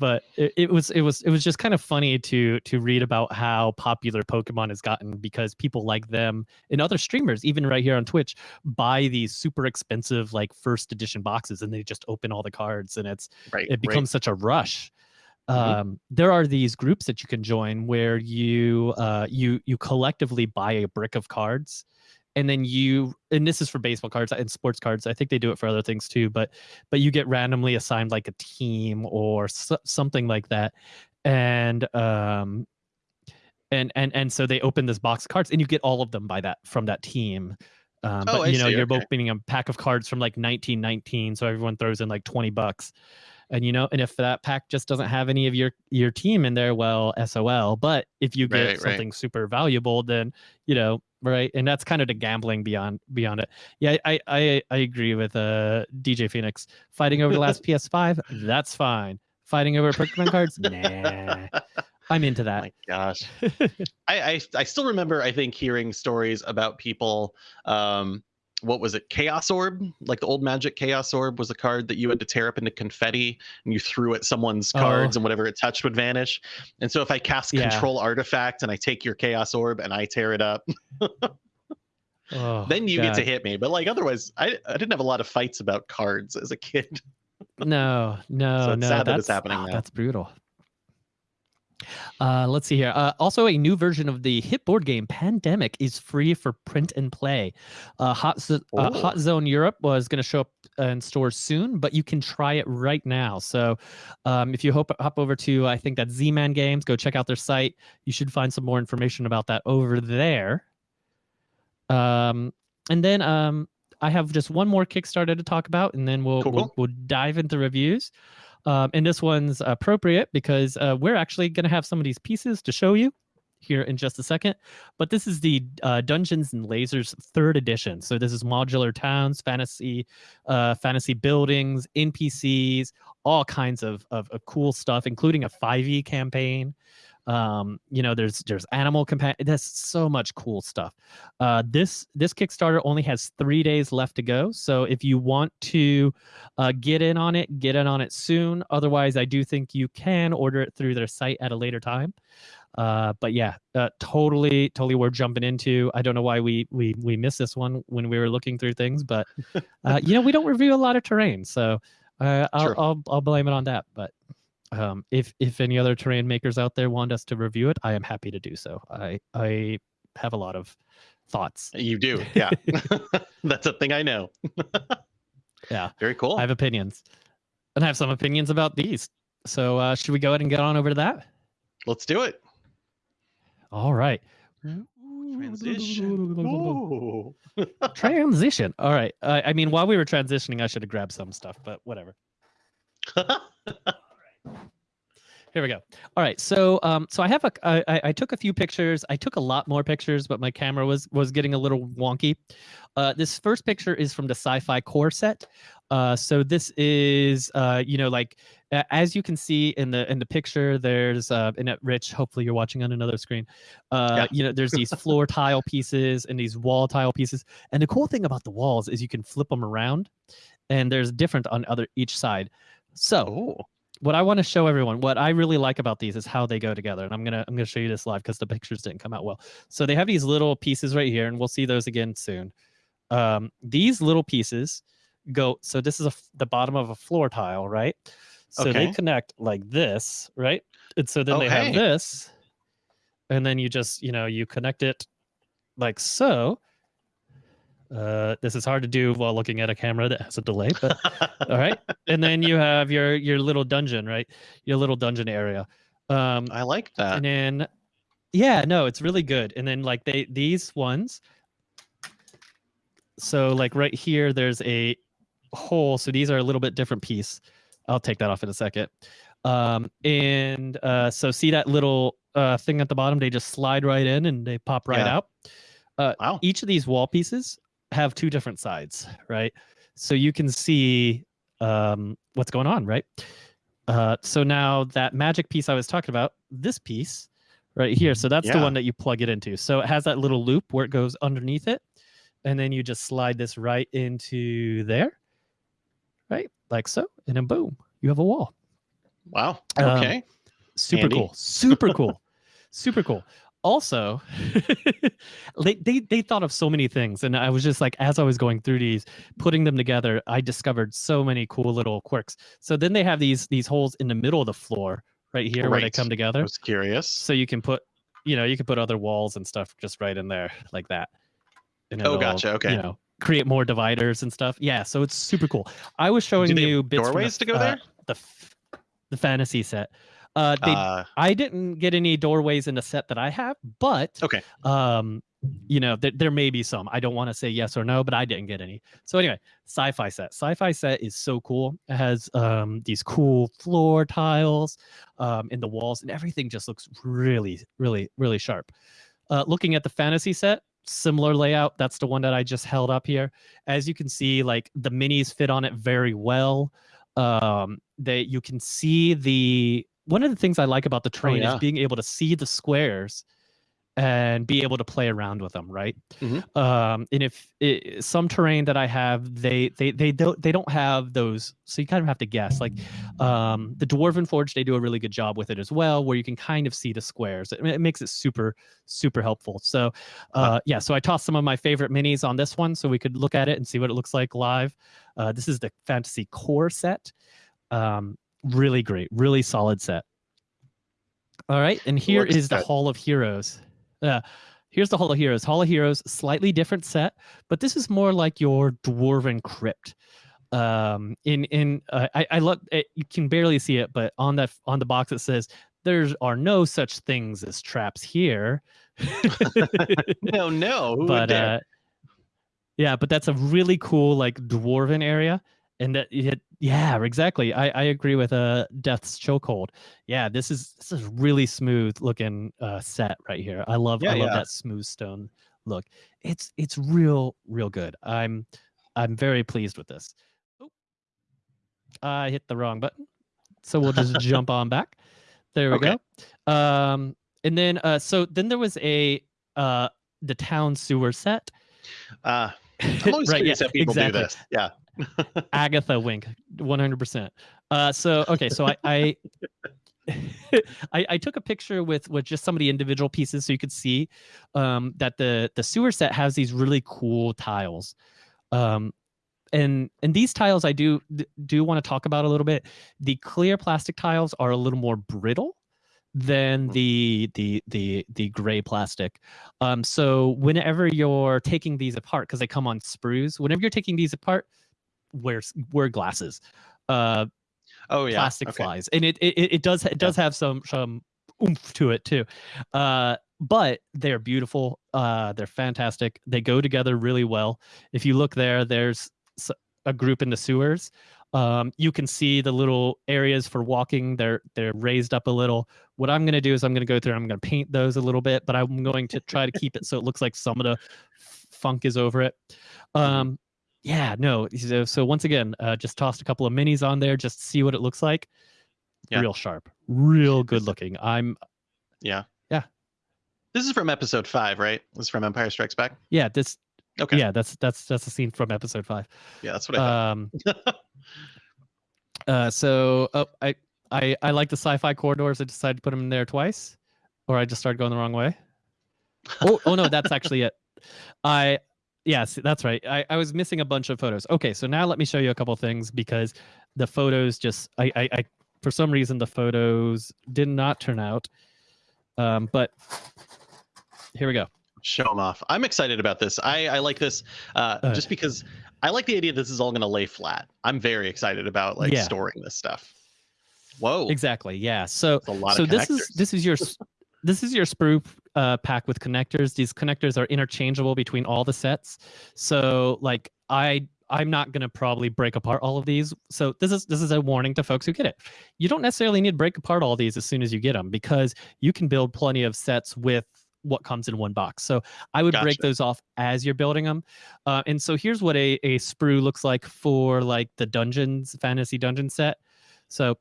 but it, it, was it was it was just kind of funny to to read about how popular Pokemon has gotten because people like them and other streamers, even right here on Twitch, buy these super expensive like first edition boxes and they just open all the cards and it's right, it becomes right. such a rush. Mm-hmm. Um, there are these groups that you can join where you uh, you you collectively buy a brick of cards and then you and this is for baseball cards and sports cards i think they do it for other things too but but you get randomly assigned like a team or so, something like that and um and and and so they open this box of cards and you get all of them by that from that team um, oh, but you know you're okay. opening a pack of cards from like 1919 so everyone throws in like 20 bucks and you know and if that pack just doesn't have any of your your team in there well sol but if you get right, something right. super valuable then you know right and that's kind of the gambling beyond beyond it. Yeah i i i agree with uh dj phoenix. Fighting over the last ps5 that's fine. Fighting over pokemon cards nah. I'm into that. Oh my gosh. I, I i still remember i think hearing stories about people um what was it chaos orb like the old magic chaos orb was a card that you had to tear up into confetti and you threw at someone's oh. cards oh. and whatever it touched would vanish and so if i cast yeah. control artifact and i take your chaos orb and i tear it up oh, then you God. get to hit me but like otherwise I, I didn't have a lot of fights about cards as a kid no no so no that's, that happening oh, that's brutal Uh, let's see here. Uh, also, a new version of the hit board game Pandemic is free for print and play. Uh, Hot, Z- uh, Oh. Hot Zone Europe was going to show up in stores soon, but you can try it right now. So, um, if you hop, hop over to, I think that's Z Man Games, go check out their site. You should find some more information about that over there. Um, and then um, I have just one more Kickstarter to talk about, and then we'll Cool, we'll, we'll dive into reviews. Um, and this one's appropriate because uh, we're actually going to have some of these pieces to show you here in just a second. But this is the uh, Dungeons and Lasers third edition. So this is modular towns, fantasy, uh, fantasy buildings, NPCs, all kinds of, of, of cool stuff, including a 5e campaign. Um, you know, there's there's animal companion. that's so much cool stuff. Uh, this this Kickstarter only has three days left to go. So if you want to uh, get in on it, get in on it soon. Otherwise, I do think you can order it through their site at a later time. Uh, but yeah, uh, totally, totally worth jumping into. I don't know why we we we missed this one when we were looking through things, but uh, you know we don't review a lot of terrain, so uh, I'll, I'll I'll blame it on that. But um, if if any other terrain makers out there want us to review it, I am happy to do so. I I have a lot of thoughts. You do, yeah. That's a thing I know. Yeah. Very cool. I have opinions, and I have some opinions about these. So uh, should we go ahead and get on over to that? Let's do it. All right. Transition. Transition. All right. I I mean, while we were transitioning, I should have grabbed some stuff, but whatever. Here we go. All right. So, um, so I have a, I, I- I took a few pictures. I took a lot more pictures, but my camera was was getting a little wonky. Uh, this first picture is from the Sci-Fi Core set. Uh, so this is, uh, you know, like as you can see in the in the picture, there's uh, and Rich. Hopefully, you're watching on another screen. Uh, Yeah. You know, there's these floor tile pieces and these wall tile pieces. And the cool thing about the walls is you can flip them around, and there's different on other each side. So oh, what I want to show everyone, what I really like about these is how they go together. And I'm gonna I'm gonna show you this live because the pictures didn't come out well. So they have these little pieces right here, and we'll see those again soon. Um, these little pieces go. So this is a, the bottom of a floor tile, right? So they connect like this, right? And so then Oh, they have this, and then you just you know you connect it like so. Uh, this is hard to do while looking at a camera that has a delay, but all right. And then you have your your little dungeon right? Your little dungeon area. Um I like that. and then yeah no it's really good. And then like they these ones so like right here there's a hole. So these are a little bit different piece. I'll take that off in a second. Um and uh so see that little uh thing at the bottom? They just slide right in and they pop right Yeah. out. Wow. each of these wall pieces have two different sides, right? So you can see um, what's going on, right? Uh, so now that magic piece I was talking about, this piece right here, so that's the one that you plug it into. So it has that little loop where it goes underneath it, and then you just slide this right into there, right? Like so, and then boom, you have a wall. Wow. Um, Okay. Super Handy. cool. Super cool. Super cool. Also, they, they they thought of so many things, and I was just like, as I was going through these, putting them together, I discovered so many cool little quirks. So then they have these these holes in the middle of the floor, right here, where they Right. come I together. was curious. So you can put, you know, you can put other walls and stuff just right in there like that. And Oh, gotcha, okay. You know, create more dividers and stuff. Yeah, so it's super cool. I was showing Do they have you bits from the doorways to go uh, there? the the fantasy set. Uh, they Uh, I didn't get any doorways in the set that I have, but Okay. um, you know, there, there may be some. I don't want to say yes or no, but I didn't get any. So anyway, sci-fi set. Sci-fi set is so cool. It has um these cool floor tiles um in the walls, and everything just looks really, really, really sharp. Uh, looking at the fantasy set, similar layout. That's the one that I just held up here. As you can see, like the minis fit on it very well. Um, they you can see the one of the things I like about the terrain yeah. is being able to see the squares and be able to play around with them, right? Mhm. Um, and if i some terrain that I have, they they they don't they don't have those, so you kind of have to guess. Like um, the Dwarven Forge, they do a really good job with it as well, where you can kind of see the squares. It, it makes it super super helpful. So uh, yeah, so I tossed some of my favorite minis on this one, so we could look at it and see what it looks like live. Uh, this is the Fantasy Core set. Um, really great, really solid set. All right, and here is the. Hall of Heroes. Uh, here's the Hall of Heroes. Hall of Heroes, slightly different set, but this is more like your dwarven crypt. Um, in in uh, I I look, it, you can barely see it, but on that on the box it says there are no such things as traps here. No, no. Who but uh, yeah, but that's a really cool like dwarven area, and that it, yeah, exactly. I I agree with uh Death's Chokehold. Yeah, this is this is really smooth looking uh set right here. I love Yeah, I love yeah. that smooth stone look. It's it's real real good. I'm I'm very pleased with this. Oh, I hit the wrong button, so we'll just jump on back. There we Okay. go. Um, and then uh, so then there was a uh the town sewer set. Uh, I'm always right, yeah, people exactly. do this. Yeah. Agatha wink, 100%. Uh, so okay, so I I, I I took a picture with with just some of the individual pieces so you could see um, that the the sewer set has these really cool tiles. Um, and and these tiles I do do want to talk about a little bit. The clear plastic tiles are a little more brittle than Mhm. the the the the gray plastic. Um, so whenever you're taking these apart, because they come on sprues, whenever you're taking these apart, wear wear glasses. Uh, Oh yeah. plastic okay. flies, and it it, it does it does have some some oomph to it too. Uh, but they're beautiful. Uh, they're fantastic. They go together really well. If you look there, there's a group in the sewers. Um, you can see the little areas for walking. They're they're raised up a little. What I'm going to do is I'm going to go through. I'm going to paint those a little bit, but I'm going to try to keep it so it looks like some of the funk is over it. Um, yeah, no. So, so once again, uh, just tossed a couple of minis on there just to see what it looks like. Yeah. Real sharp, real good looking. I'm Yeah. Yeah. This is from episode five, right? This is from Empire Strikes Back. yeah. This Okay. yeah. That's that's that's a scene from episode five. Yeah, that's what I. Um. uh. So oh, I I I like the sci-fi corridors. I decided to put them in there twice, or I just started going the wrong way. oh oh no, that's actually it. I yes, that's right. I, I was missing a bunch of photos. Okay, so now let me show you a couple things because the photos just I I, I for some reason the photos did not turn out. Um, but here we go. Show them off. I'm excited about this. I, I like this uh, Uh, just because I like the idea this is all going to lay flat. I'm very excited about like Yeah. storing this stuff. Whoa, Exactly. Yeah. So a lot so of this is this is your this is your sprue uh, pack with connectors. These connectors are interchangeable between all the sets. So like I I'm not gonna probably break apart all of these. So this is this is a warning to folks who get it. You don't necessarily need to break apart all these as soon as you get them because you can build plenty of sets with what comes in one box. So I would break those off as you're building them. Uh, and so here's what a, a sprue looks like for like the dungeons fantasy dungeon set. So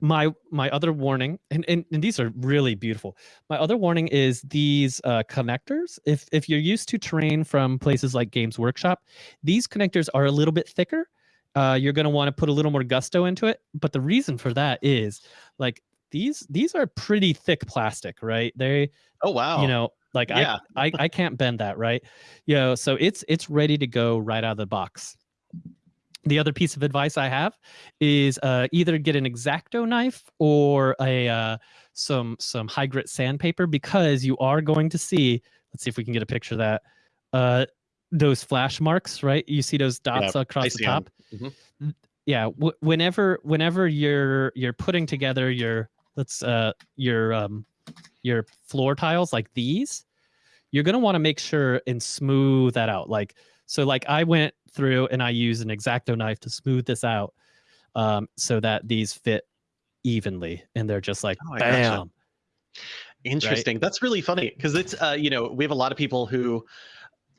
my my other warning and, and, and these are really beautiful. My other warning is these uh, connectors. If if you're used to terrain from places like games workshop these connectors are a little bit thicker. Uh, you're going to want to put a little more gusto into it. But the reason for that is like these these are pretty thick plastic right? They oh wow. you know like Yeah. I, I i can't bend that right? You know so it's it's ready to go right out of the box the other piece of advice i have is uh, either get an X-Acto knife or a uh, some some high grit sandpaper because you are going to see let's see if we can get a picture of that uh those flash marks right? You see those dots I across the top? Mhm. yeah whenever whenever you're you're putting together your let's uh your um your floor tiles like these you're going to want to make sure and smooth that out. Like so like i went through and i used an X-Acto knife to smooth this out um so that these fit evenly and they're just like Oh, gotcha. bam Interesting. That's really funny because it's uh, you know we have a lot of people who,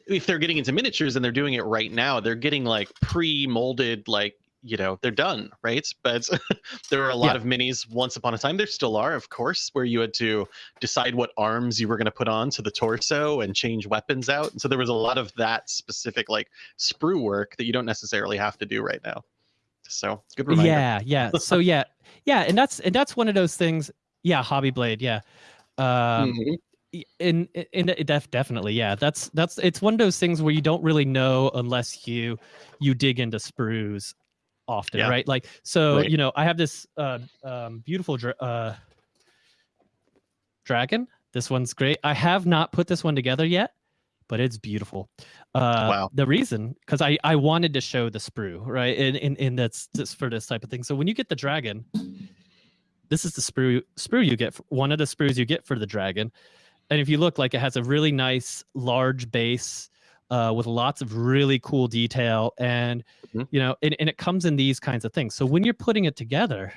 if they're getting into miniatures and they're doing it right now, they're getting like pre-molded like you know they're done right. But there are a lot Yeah. of minis. Once upon a time, there still are, of course, where you had to decide what arms you were going to put on to the torso and change weapons out. And so there was a lot of that specific like sprue work that you don't necessarily have to do right now. So good reminder. yeah yeah so yeah yeah and that's and that's one of those things yeah hobby blade yeah um Mhm. Y- in in def, definitely yeah that's that's it's one of those things where you don't really know unless you you dig into sprues often Yeah. right like so Right. you know i have this uh um beautiful dr- uh dragon. This one's great. I have not put this one together yet, but it's beautiful. Uh, Wow. The reason, because I I wanted to show the sprue right, And, in in that's just for this type of thing. So when you get the dragon, this is the sprue sprue you get. For, one of the sprues you get for the dragon, and if you look, like it has a really nice large base. Uh, with lots of really cool detail and Mhm. you know and, and it comes in these kinds of things so when you're putting it together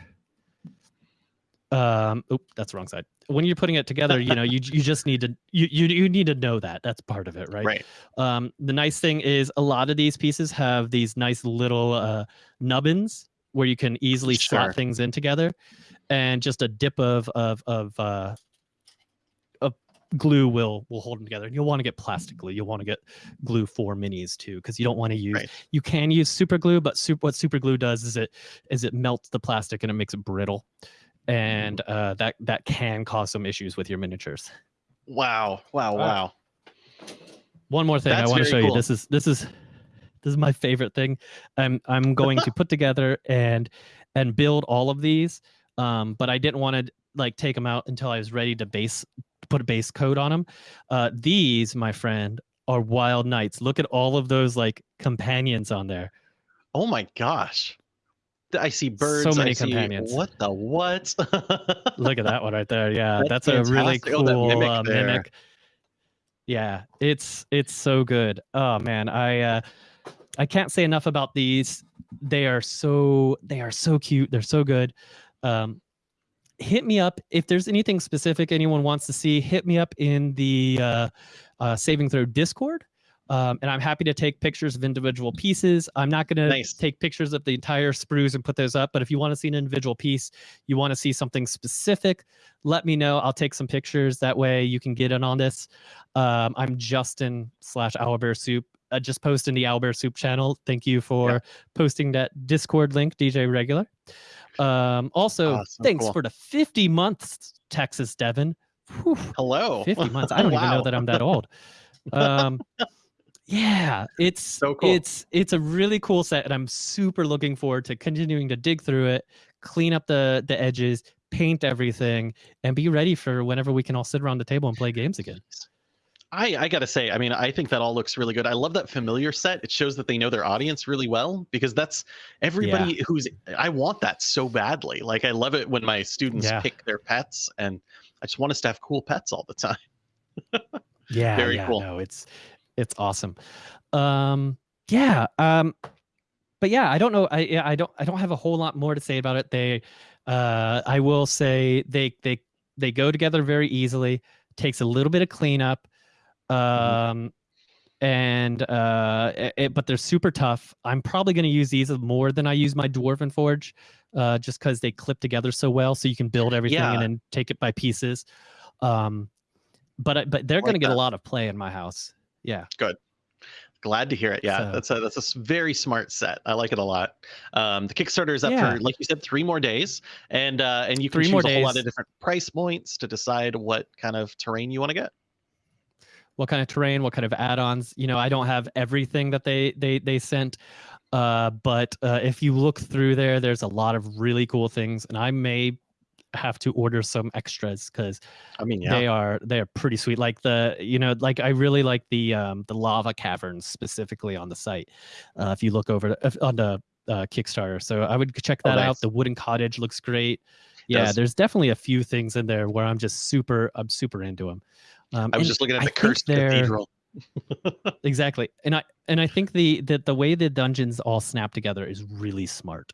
um oop that's the wrong side when you're putting it together you know you you just need to you you, you need to know that that's part of it right Right. um the nice thing is a lot of these pieces have these nice little uh nubbins where you can easily Sure. slot things in together and just a dip of of of uh of glue will will hold them together And you'll want to get plastic glue you'll want to get glue for minis too because you don't want to use Right. you can use super glue but super, what super glue does is it is it melts the plastic and it makes it brittle and uh, that that can cause some issues with your miniatures. Wow. Wow. Wow. One more thing I want to show cool. you. This is this is this is my favorite thing. I'm I'm going to put together and and build all of these, um, but I didn't want to like take them out until I was ready to base put a base coat on them. Uh, these, my friend, are wild knights. Look at all of those like companions on there. Oh my gosh. I see birds. So many I see- companions. What the what? Look at that one right there. Yeah, That's that's, a really. Oh, cool mimic uh, mimic. Yeah, it's it's so good. Oh man, I uh, I can't say enough about these. They are so they are so cute. They're so good. Um, hit me up if there's anything specific anyone wants to see. Hit me up in the uh, uh, Saving Throw Discord. Um, and I'm happy to take pictures of individual pieces. I'm not going to take pictures of the entire sprues and put those up. But if you want to see an individual piece, you want to see something specific, let me know. I'll take some pictures. That way you can get in on this. Um, I'm Justin slash Owlbear Soup. Uh, just posting the Owlbear Soup channel. Thank you for Yeah. posting that Discord link, DJ Regular. Um, also, Awesome, thanks cool. for the 50 months, Texas Devon. Whew, Hello. 50 months. I don't even know that I'm that old. Um, yeah, it's So cool. it's it's a really cool set, and I'm super looking forward to continuing to dig through it, clean up the the edges, paint everything, and be ready for whenever we can all sit around the table and play games again. I, I gotta say, I mean, I think that all looks really good. I love that familiar set. It shows that they know their audience really well because that's everybody who's. I want that so badly. Like I love it when my students Yeah. pick their pets, and I just want us to have cool pets all the time. Yeah, Very yeah, cool. no, it's it's awesome. Um, yeah, um, but yeah, I don't know. I yeah, I don't I don't have a whole lot more to say about it. They, uh, I will say they they they go together very easily. Takes a little bit of cleanup, um, and uh, it- but they're super tough. I'm probably going to use these more than I use my Dwarven Forge, uh, just because they clip together so well. So you can build everything Yeah. and then take it by pieces. Um, but I- but they're like going to get a lot of play in my house. Yeah. Good glad to hear it. Yeah, So- that's a that's a very smart set. I like it a lot. Um, the Kickstarter is up Yeah. for, like you said, three more days, and uh, and you can Three choose more a whole lot of different price points to decide what kind of terrain you want to get. What kind of terrain, what kind of add-ons. You know, I don't have everything that they they they sent, uh, but uh, if you look through there, there's a lot of really cool things, and I may have to order some extras because I mean, yeah, they are they are pretty sweet. Like the you know like I really like the um the lava caverns specifically on the site. Uh, if you look over if- on the uh, Kickstarter, so I would check Oh, that nice. out. The wooden cottage looks great. Yeah, there's definitely a few things in there where I'm just super I'm super into them. Um, I was just looking at the cursed cathedral. exactly and i and i think the that the way the dungeons all snap together is really smart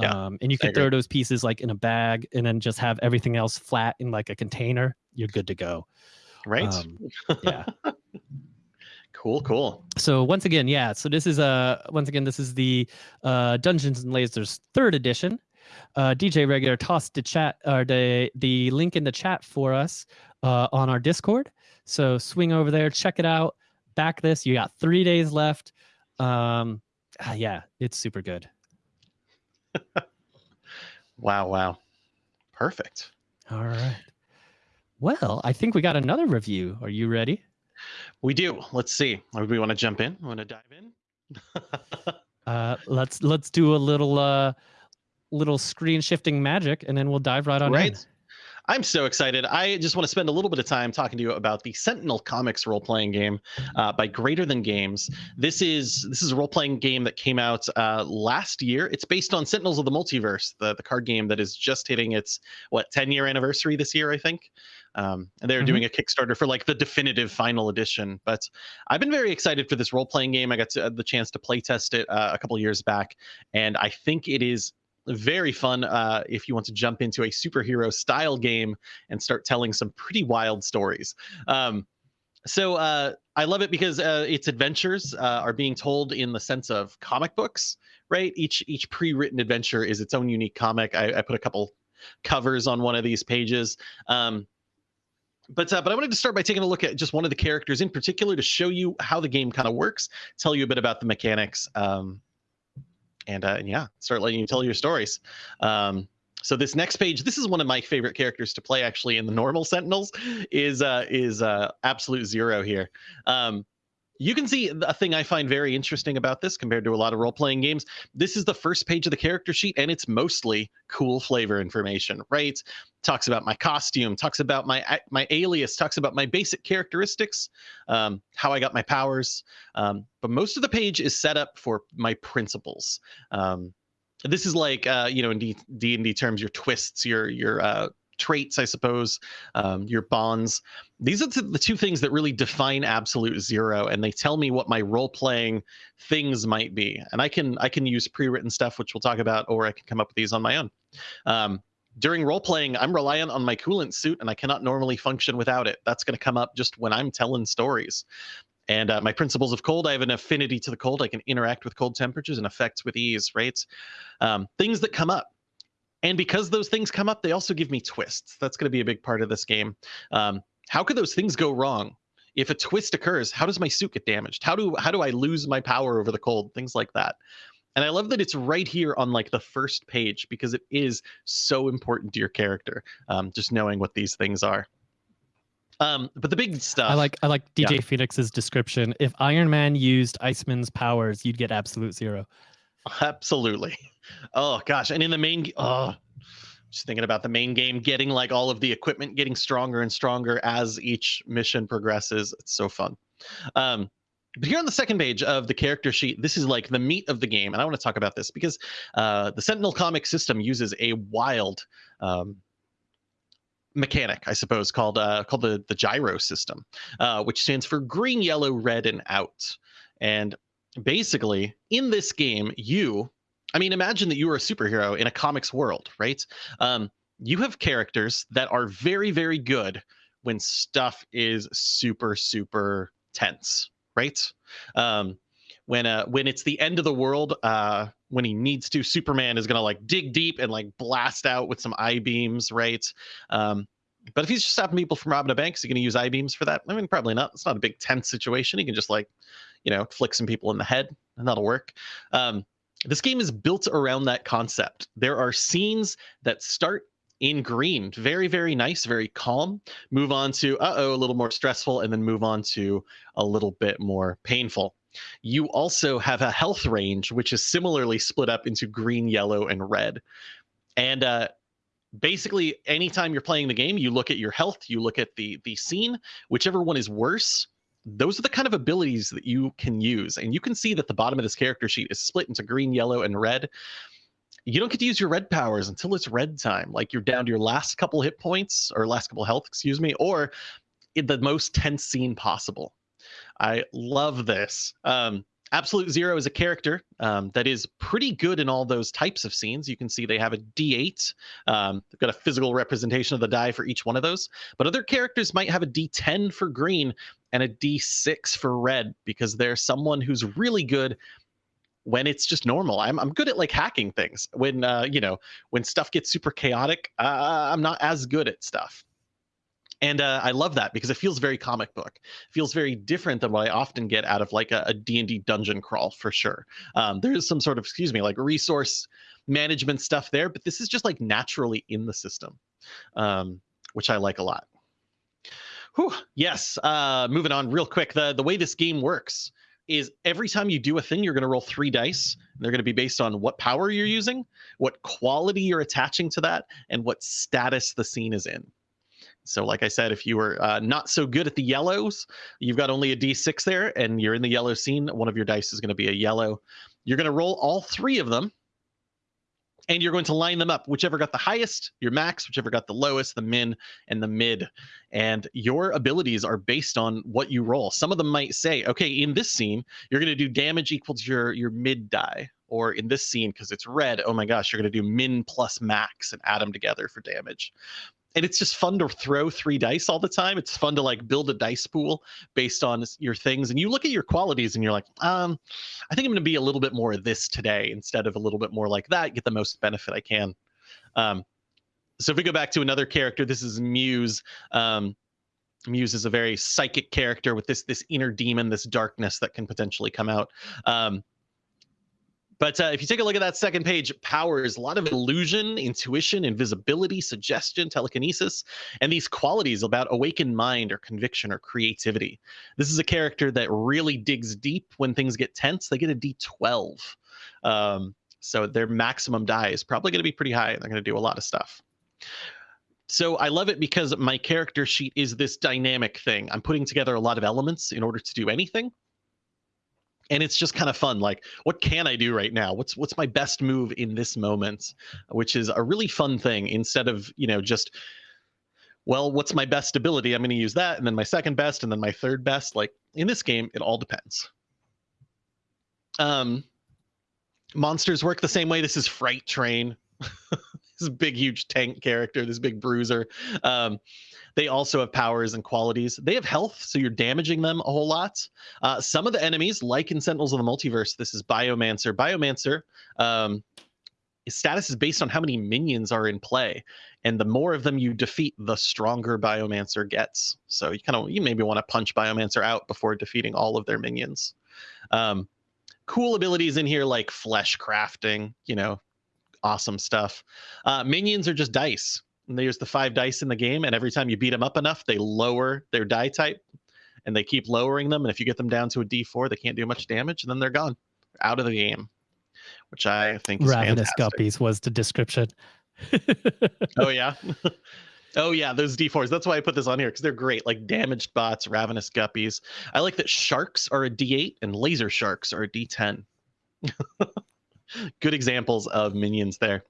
Yeah, um and you can throw those pieces like in a bag and then just have everything else flat in like a container you're good to go Right. um, yeah cool. Cool. so once again yeah so this is uh once again this is the uh dungeons and lasers third edition uh dj regular tossed the chat or the the link in the chat for us uh on our discord so swing over there check it out back this you got three days left um ah, yeah it's super good Wow. Wow. Perfect. all right well i think we got another review are you ready We do. Let's see. Do we want to jump in? Want to dive in? uh let's let's do a little uh little screen shifting magic and then we'll dive right on in. I'm so excited. I just want to spend a little bit of time talking to you about the Sentinel Comics role-playing game uh, by Greater Than Games. This is this is a role-playing game that came out uh, last year. It's based on Sentinels of the Multiverse, the the card game that is just hitting its what 10 year anniversary this year, I think. Um, and they're mm-hmm. doing a Kickstarter for like the definitive final edition. But I've been very excited for this role-playing game. I got to, uh, the chance to play test it uh, a couple years back, and I think it is very fun uh, if you want to jump into a superhero style game and start telling some pretty wild stories. Um, so uh, I love it because uh, its adventures uh, are being told in the sense of comic books, right? Each each pre-written adventure is its own unique comic. I, I put a couple covers on one of these pages. Um, but uh, but I wanted to start by taking a look at just one of the characters in particular to show you how the game kind of works, tell you a bit about the mechanics, um, and, uh, and yeah, start letting you tell your stories. Um, so this next page, this is one of my favorite characters to play actually in the normal Sentinels, is uh, is uh, Absolute Zero here. Um, you can see a thing I find very interesting about this compared to a lot of role playing games. This is the first page of the character sheet, and it's mostly cool flavor information, right? Talks about my costume, talks about my my alias, talks about my basic characteristics, um, how I got my powers. Um, but most of the page is set up for my principles. Um, this is like uh, you know in D and D terms, your twists, your your uh, traits, I suppose, um, your bonds. These are the two things that really define absolute zero, and they tell me what my role playing things might be. And I can I can use pre written stuff, which we'll talk about, or I can come up with these on my own. Um, during role playing, I'm reliant on my coolant suit, and I cannot normally function without it. That's going to come up just when I'm telling stories. And uh, my principles of cold, I have an affinity to the cold. I can interact with cold temperatures and effects with ease, right? Um, things that come up and because those things come up, they also give me twists. That's going to be a big part of this game. Um, how could those things go wrong? If a twist occurs, how does my suit get damaged? How do how do I lose my power over the cold? Things like that. And I love that it's right here on like the first page because it is so important to your character. Um, just knowing what these things are. Um, but the big stuff. I like I like DJ yeah. Phoenix's description. If Iron Man used Iceman's powers, you'd get absolute zero. Absolutely. Oh gosh, and in the main, oh, just thinking about the main game, getting like all of the equipment getting stronger and stronger as each mission progresses. It's so fun. Um, but here on the second page of the character sheet, this is like the meat of the game, and I want to talk about this because uh, the Sentinel comic system uses a wild um, mechanic, I suppose, called uh, called the the gyro system, uh, which stands for green, yellow, red, and out. And basically, in this game, you I mean, imagine that you are a superhero in a comics world, right? Um, you have characters that are very, very good when stuff is super, super tense, right? Um, when uh, when it's the end of the world, uh, when he needs to, Superman is gonna like dig deep and like blast out with some eye beams, right? Um, but if he's just stopping people from robbing a bank, is he gonna use eye beams for that? I mean, probably not. It's not a big tense situation. He can just like, you know, flick some people in the head, and that'll work. Um, this game is built around that concept. There are scenes that start in green, very, very nice, very calm, move on to, uh oh, a little more stressful, and then move on to a little bit more painful. You also have a health range, which is similarly split up into green, yellow, and red. And uh, basically, anytime you're playing the game, you look at your health, you look at the the scene, whichever one is worse, those are the kind of abilities that you can use. And you can see that the bottom of this character sheet is split into green, yellow, and red. You don't get to use your red powers until it's red time. Like you're down to your last couple hit points or last couple health, excuse me, or in the most tense scene possible. I love this. Um, Absolute Zero is a character um, that is pretty good in all those types of scenes. You can see they have a D8. Um, they've got a physical representation of the die for each one of those. But other characters might have a D10 for green and a D6 for red because they're someone who's really good when it's just normal. I'm I'm good at like hacking things. When uh, you know when stuff gets super chaotic, uh, I'm not as good at stuff and uh, i love that because it feels very comic book it feels very different than what i often get out of like a, a d&d dungeon crawl for sure um, there is some sort of excuse me like resource management stuff there but this is just like naturally in the system um, which i like a lot Whew, yes uh, moving on real quick the, the way this game works is every time you do a thing, you're going to roll three dice. And they're going to be based on what power you're using, what quality you're attaching to that, and what status the scene is in. So, like I said, if you were uh, not so good at the yellows, you've got only a d6 there, and you're in the yellow scene, one of your dice is going to be a yellow. You're going to roll all three of them, and you're going to line them up, whichever got the highest, your max, whichever got the lowest, the min, and the mid. And your abilities are based on what you roll. Some of them might say, okay, in this scene, you're going to do damage equal to your, your mid die. Or in this scene, because it's red, oh my gosh, you're going to do min plus max and add them together for damage and it's just fun to throw three dice all the time. It's fun to like build a dice pool based on your things. And you look at your qualities and you're like, um, I think I'm going to be a little bit more of this today instead of a little bit more like that, get the most benefit I can. Um, so if we go back to another character, this is Muse. Um, Muse is a very psychic character with this this inner demon, this darkness that can potentially come out. Um, but uh, if you take a look at that second page, powers a lot of illusion, intuition, invisibility, suggestion, telekinesis, and these qualities about awakened mind or conviction or creativity. This is a character that really digs deep when things get tense. They get a D12. Um, so their maximum die is probably going to be pretty high. They're going to do a lot of stuff. So I love it because my character sheet is this dynamic thing. I'm putting together a lot of elements in order to do anything and it's just kind of fun like what can i do right now? What's what's my best move in this moment? Which is a really fun thing instead of you know just well what's my best ability? I'm going to use that and then my second best and then my third best. Like in this game it all depends. Um monsters work the same way. This is fright train. This big huge tank character this big bruiser. Um they also have powers and qualities. They have health, so you're damaging them a whole lot. Uh, some of the enemies, like in Sentinels of the Multiverse, this is Biomancer. Biomancer, um, his status is based on how many minions are in play, and the more of them you defeat, the stronger Biomancer gets. So you kind of you maybe want to punch Biomancer out before defeating all of their minions. Um, cool abilities in here like flesh crafting, you know, awesome stuff. Uh, minions are just dice and there's the five dice in the game, and every time you beat them up enough, they lower their die type, and they keep lowering them. And if you get them down to a D4, they can't do much damage, and then they're gone, out of the game, which I think is ravenous fantastic. guppies was the description. oh yeah. Oh yeah, those D4s. That's why I put this on here because they're great. Like damaged bots, ravenous guppies. I like that sharks are a D8 and laser sharks are a D10. Good examples of minions there.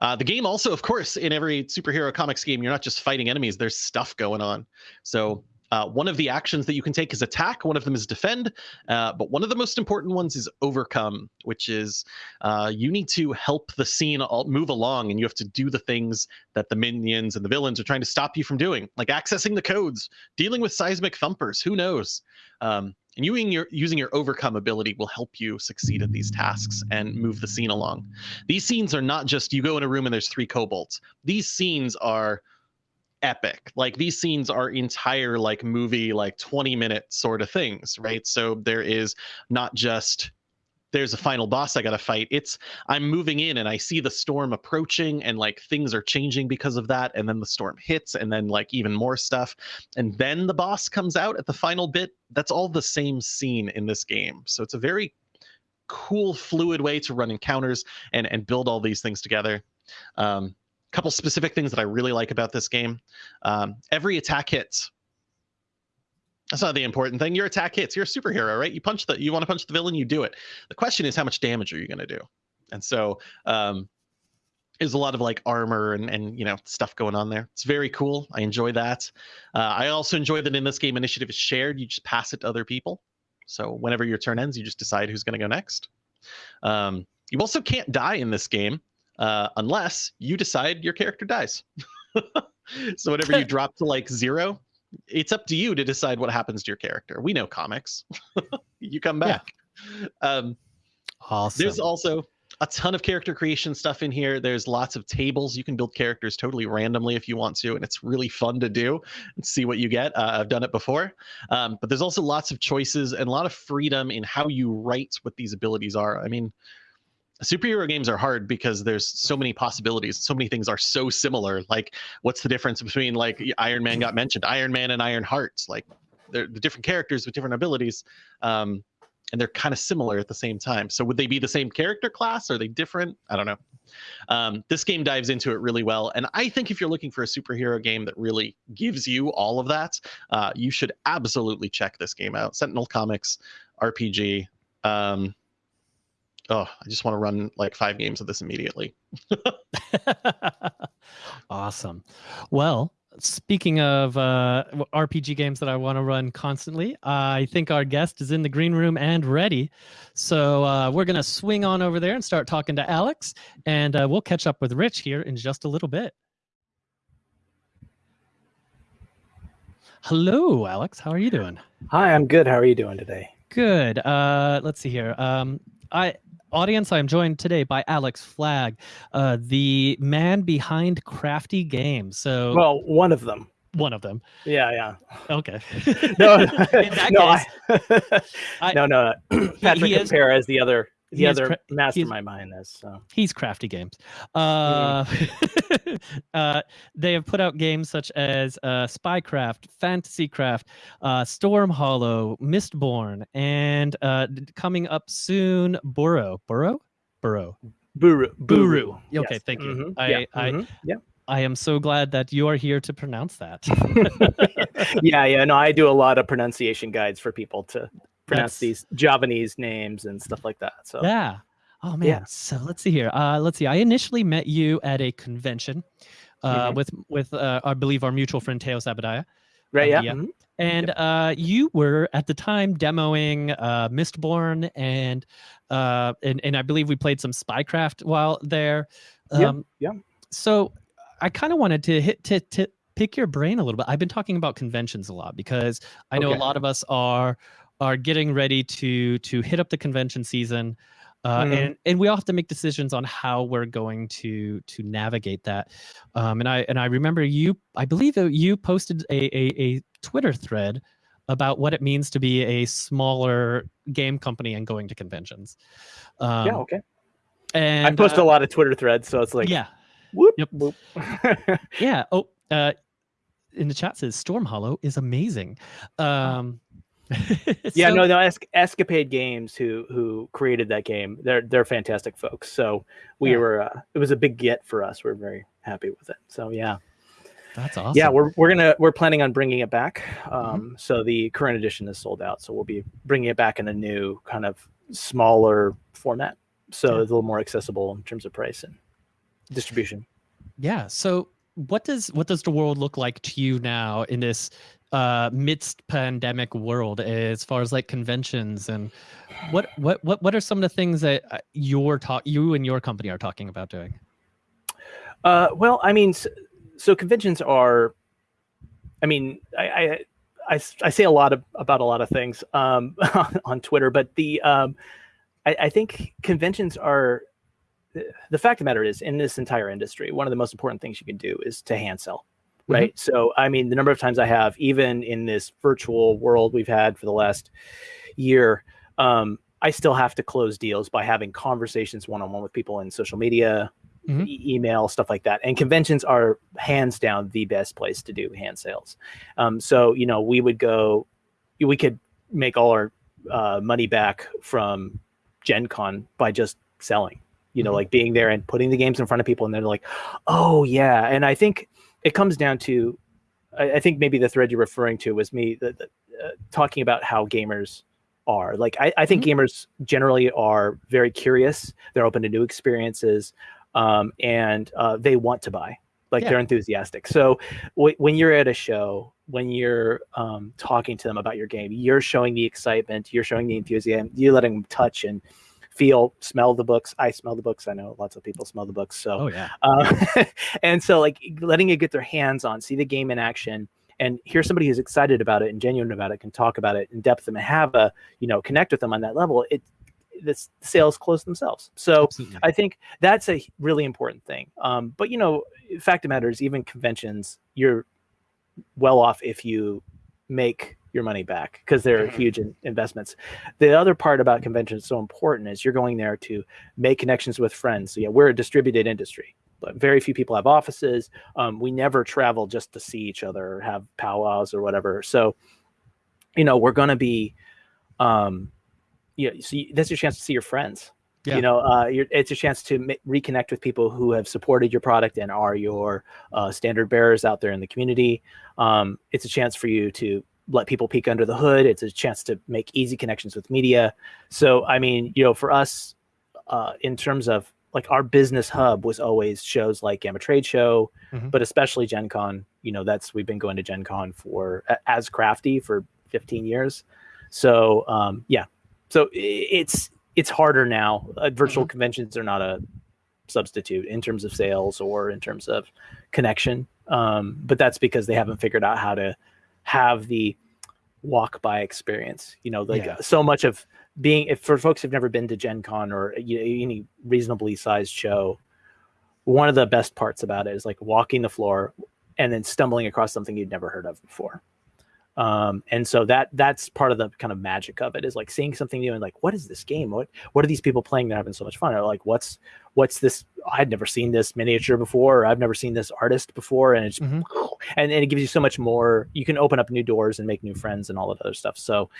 Uh, the game also, of course, in every superhero comics game, you're not just fighting enemies. There's stuff going on. So uh, one of the actions that you can take is attack. One of them is defend. Uh, but one of the most important ones is overcome, which is uh, you need to help the scene move along, and you have to do the things that the minions and the villains are trying to stop you from doing, like accessing the codes, dealing with seismic thumpers. Who knows? Um, and using your using your overcome ability will help you succeed at these tasks and move the scene along. These scenes are not just you go in a room and there's three kobolds. These scenes are epic. Like these scenes are entire like movie like 20 minute sort of things, right? So there is not just there's a final boss I got to fight. It's I'm moving in and I see the storm approaching and like things are changing because of that and then the storm hits and then like even more stuff and then the boss comes out at the final bit. That's all the same scene in this game. So it's a very cool fluid way to run encounters and and build all these things together. Um couple specific things that I really like about this game. Um, every attack hits that's not the important thing. Your attack hits. You're a superhero, right? You punch the. You want to punch the villain. You do it. The question is, how much damage are you going to do? And so, um, there's a lot of like armor and and you know stuff going on there. It's very cool. I enjoy that. Uh, I also enjoy that in this game, initiative is shared. You just pass it to other people. So whenever your turn ends, you just decide who's going to go next. Um, you also can't die in this game uh, unless you decide your character dies. so whenever you drop to like zero, it's up to you to decide what happens to your character. We know comics. you come back. Yeah. Um, awesome. There's also a ton of character creation stuff in here. There's lots of tables. You can build characters totally randomly if you want to, and it's really fun to do and see what you get. Uh, I've done it before. Um, but there's also lots of choices and a lot of freedom in how you write what these abilities are. I mean, superhero games are hard because there's so many possibilities so many things are so similar like what's the difference between like iron man got mentioned iron man and Ironhearts like they're the different characters with different abilities um and they're kind of similar at the same time. So would they be the same character class? Are they different? I don't know. Um, this game dives into it really well, and I think if you're looking for a superhero game that really gives you all of that, uh, you should absolutely check this game out. Sentinel Comics RPG. Um, oh, I just want to run like five games of this immediately. awesome. Well, speaking of uh, RPG games that I want to run constantly, I think our guest is in the green room and ready. So uh, we're going to swing on over there and start talking to Alex, and uh, we'll catch up with Rich here in just a little bit. Hello, Alex. How are you doing? Hi, I'm good. How are you doing today? Good. Uh, let's see here. Um, I audience, I am joined today by Alex Flagg, uh, the man behind Crafty Games. So, well, one of them. One of them. Yeah, yeah. Okay. no, no, case, I, no, no, Patrick Kapera as the other the other mastermind behind this. So he's crafty games. Uh, mm. uh, they have put out games such as uh, Spycraft, Fantasycraft, uh, Storm Hollow, Mistborn, and uh, coming up soon, Burrow. Burrow. Burrow. Buru. Buru. Okay, yes. thank you. Mm-hmm. I, yeah. I, mm-hmm. yeah. I am so glad that you are here to pronounce that. yeah, yeah. No, I do a lot of pronunciation guides for people to pronounce these Javanese names and stuff like that. So yeah. Oh man. Yeah. So let's see here. Uh, let's see. I initially met you at a convention uh, mm-hmm. with with uh, I believe our mutual friend Teo Sabadaya. Right. Yeah. Mm-hmm. And yep. uh, you were at the time demoing uh, Mistborn and uh, and and I believe we played some Spycraft while there. Um, yeah. Yeah. So I kind of wanted to hit to, to pick your brain a little bit. I've been talking about conventions a lot because I know okay. a lot of us are are getting ready to to hit up the convention season. Uh, mm-hmm. and and we all have to make decisions on how we're going to to navigate that. Um, and I and I remember you, I believe you posted a, a, a Twitter thread about what it means to be a smaller game company and going to conventions. Um, yeah, okay. And I post uh, a lot of Twitter threads, so it's like yeah, whoop, yep. whoop. yeah. Oh, uh, in the chat says Storm Hollow is amazing. Um, yeah, so, no, no, es- Escapade Games who who created that game, they're they're fantastic folks. So we yeah. were uh, it was a big get for us. We're very happy with it. So yeah. That's awesome. Yeah, we're we're gonna we're planning on bringing it back. Um, mm-hmm. So the current edition is sold out. So we'll be bringing it back in a new kind of smaller format. So yeah. it's a little more accessible in terms of price and distribution. Yeah. So what does what does the world look like to you now in this uh midst pandemic world as far as like conventions and what what what what are some of the things that uh, you're talk you and your company are talking about doing uh well i mean so, so conventions are i mean I, I I, I say a lot of, about a lot of things um, on Twitter, but the um, I, I think conventions are the fact of the matter is in this entire industry, one of the most important things you can do is to hand sell. Mm-hmm. right? Mm-hmm. So, I mean, the number of times I have, even in this virtual world we've had for the last year, um, I still have to close deals by having conversations one on one with people in social media, mm-hmm. e- email, stuff like that. And conventions are hands down the best place to do hand sales. Um, so, you know, we would go, we could make all our uh, money back from Gen Con by just selling, you know, mm-hmm. like being there and putting the games in front of people. And they're like, oh, yeah. And I think it comes down to I, I, think maybe the thread you're referring to was me the, the, uh, talking about how gamers are like I, I think mm-hmm. gamers generally are very curious they're open to new experiences um, and uh, they want to buy like yeah. they're enthusiastic so w- when you're at a show when you're um, talking to them about your game you're showing the excitement you're showing the enthusiasm you're letting them touch and feel, smell the books. I smell the books. I know lots of people smell the books. So, oh yeah. Uh, and so like letting you get their hands on, see the game in action, and hear somebody who's excited about it and genuine about it, can talk about it in depth and have a you know connect with them on that level. It the sales close themselves. So Absolutely. I think that's a really important thing. Um, but you know, fact of matter is, even conventions, you're well off if you make your money back because they're mm-hmm. huge in investments. The other part about conventions so important is you're going there to make connections with friends. So yeah, we're a distributed industry, but very few people have offices. Um, we never travel just to see each other or have powwows or whatever. So, you know, we're going to be, um, you know, so you, that's your chance to see your friends. Yeah. You know, uh, you're, it's a chance to reconnect with people who have supported your product and are your uh, standard bearers out there in the community. Um, it's a chance for you to let people peek under the hood. It's a chance to make easy connections with media. So, I mean, you know, for us, uh, in terms of like our business hub was always shows like GAMA Trade Show, Mhm. but especially Gen Con. You know, that's we've been going to Gen Con for as crafty for 15 years. So, um, yeah, so it's it's harder now. Uh, virtual conventions are not a substitute in terms of sales or in terms of connection. Um, but that's because they haven't figured out how to have the walk by experience. You know, like Yeah. so much of being if for folks who've never been to Gen Con or you know, any reasonably sized show, one of the best parts about it is like walking the floor and then stumbling across something you'd never heard of before. Um, and so that that's part of the kind of magic of it is like seeing something new and like what is this game? What what are these people playing that are having so much fun? Or like what's what's this? I'd never seen this miniature before, or I've never seen this artist before, and it's Mhm. and, and it gives you so much more. You can open up new doors and make new friends and all that other stuff. So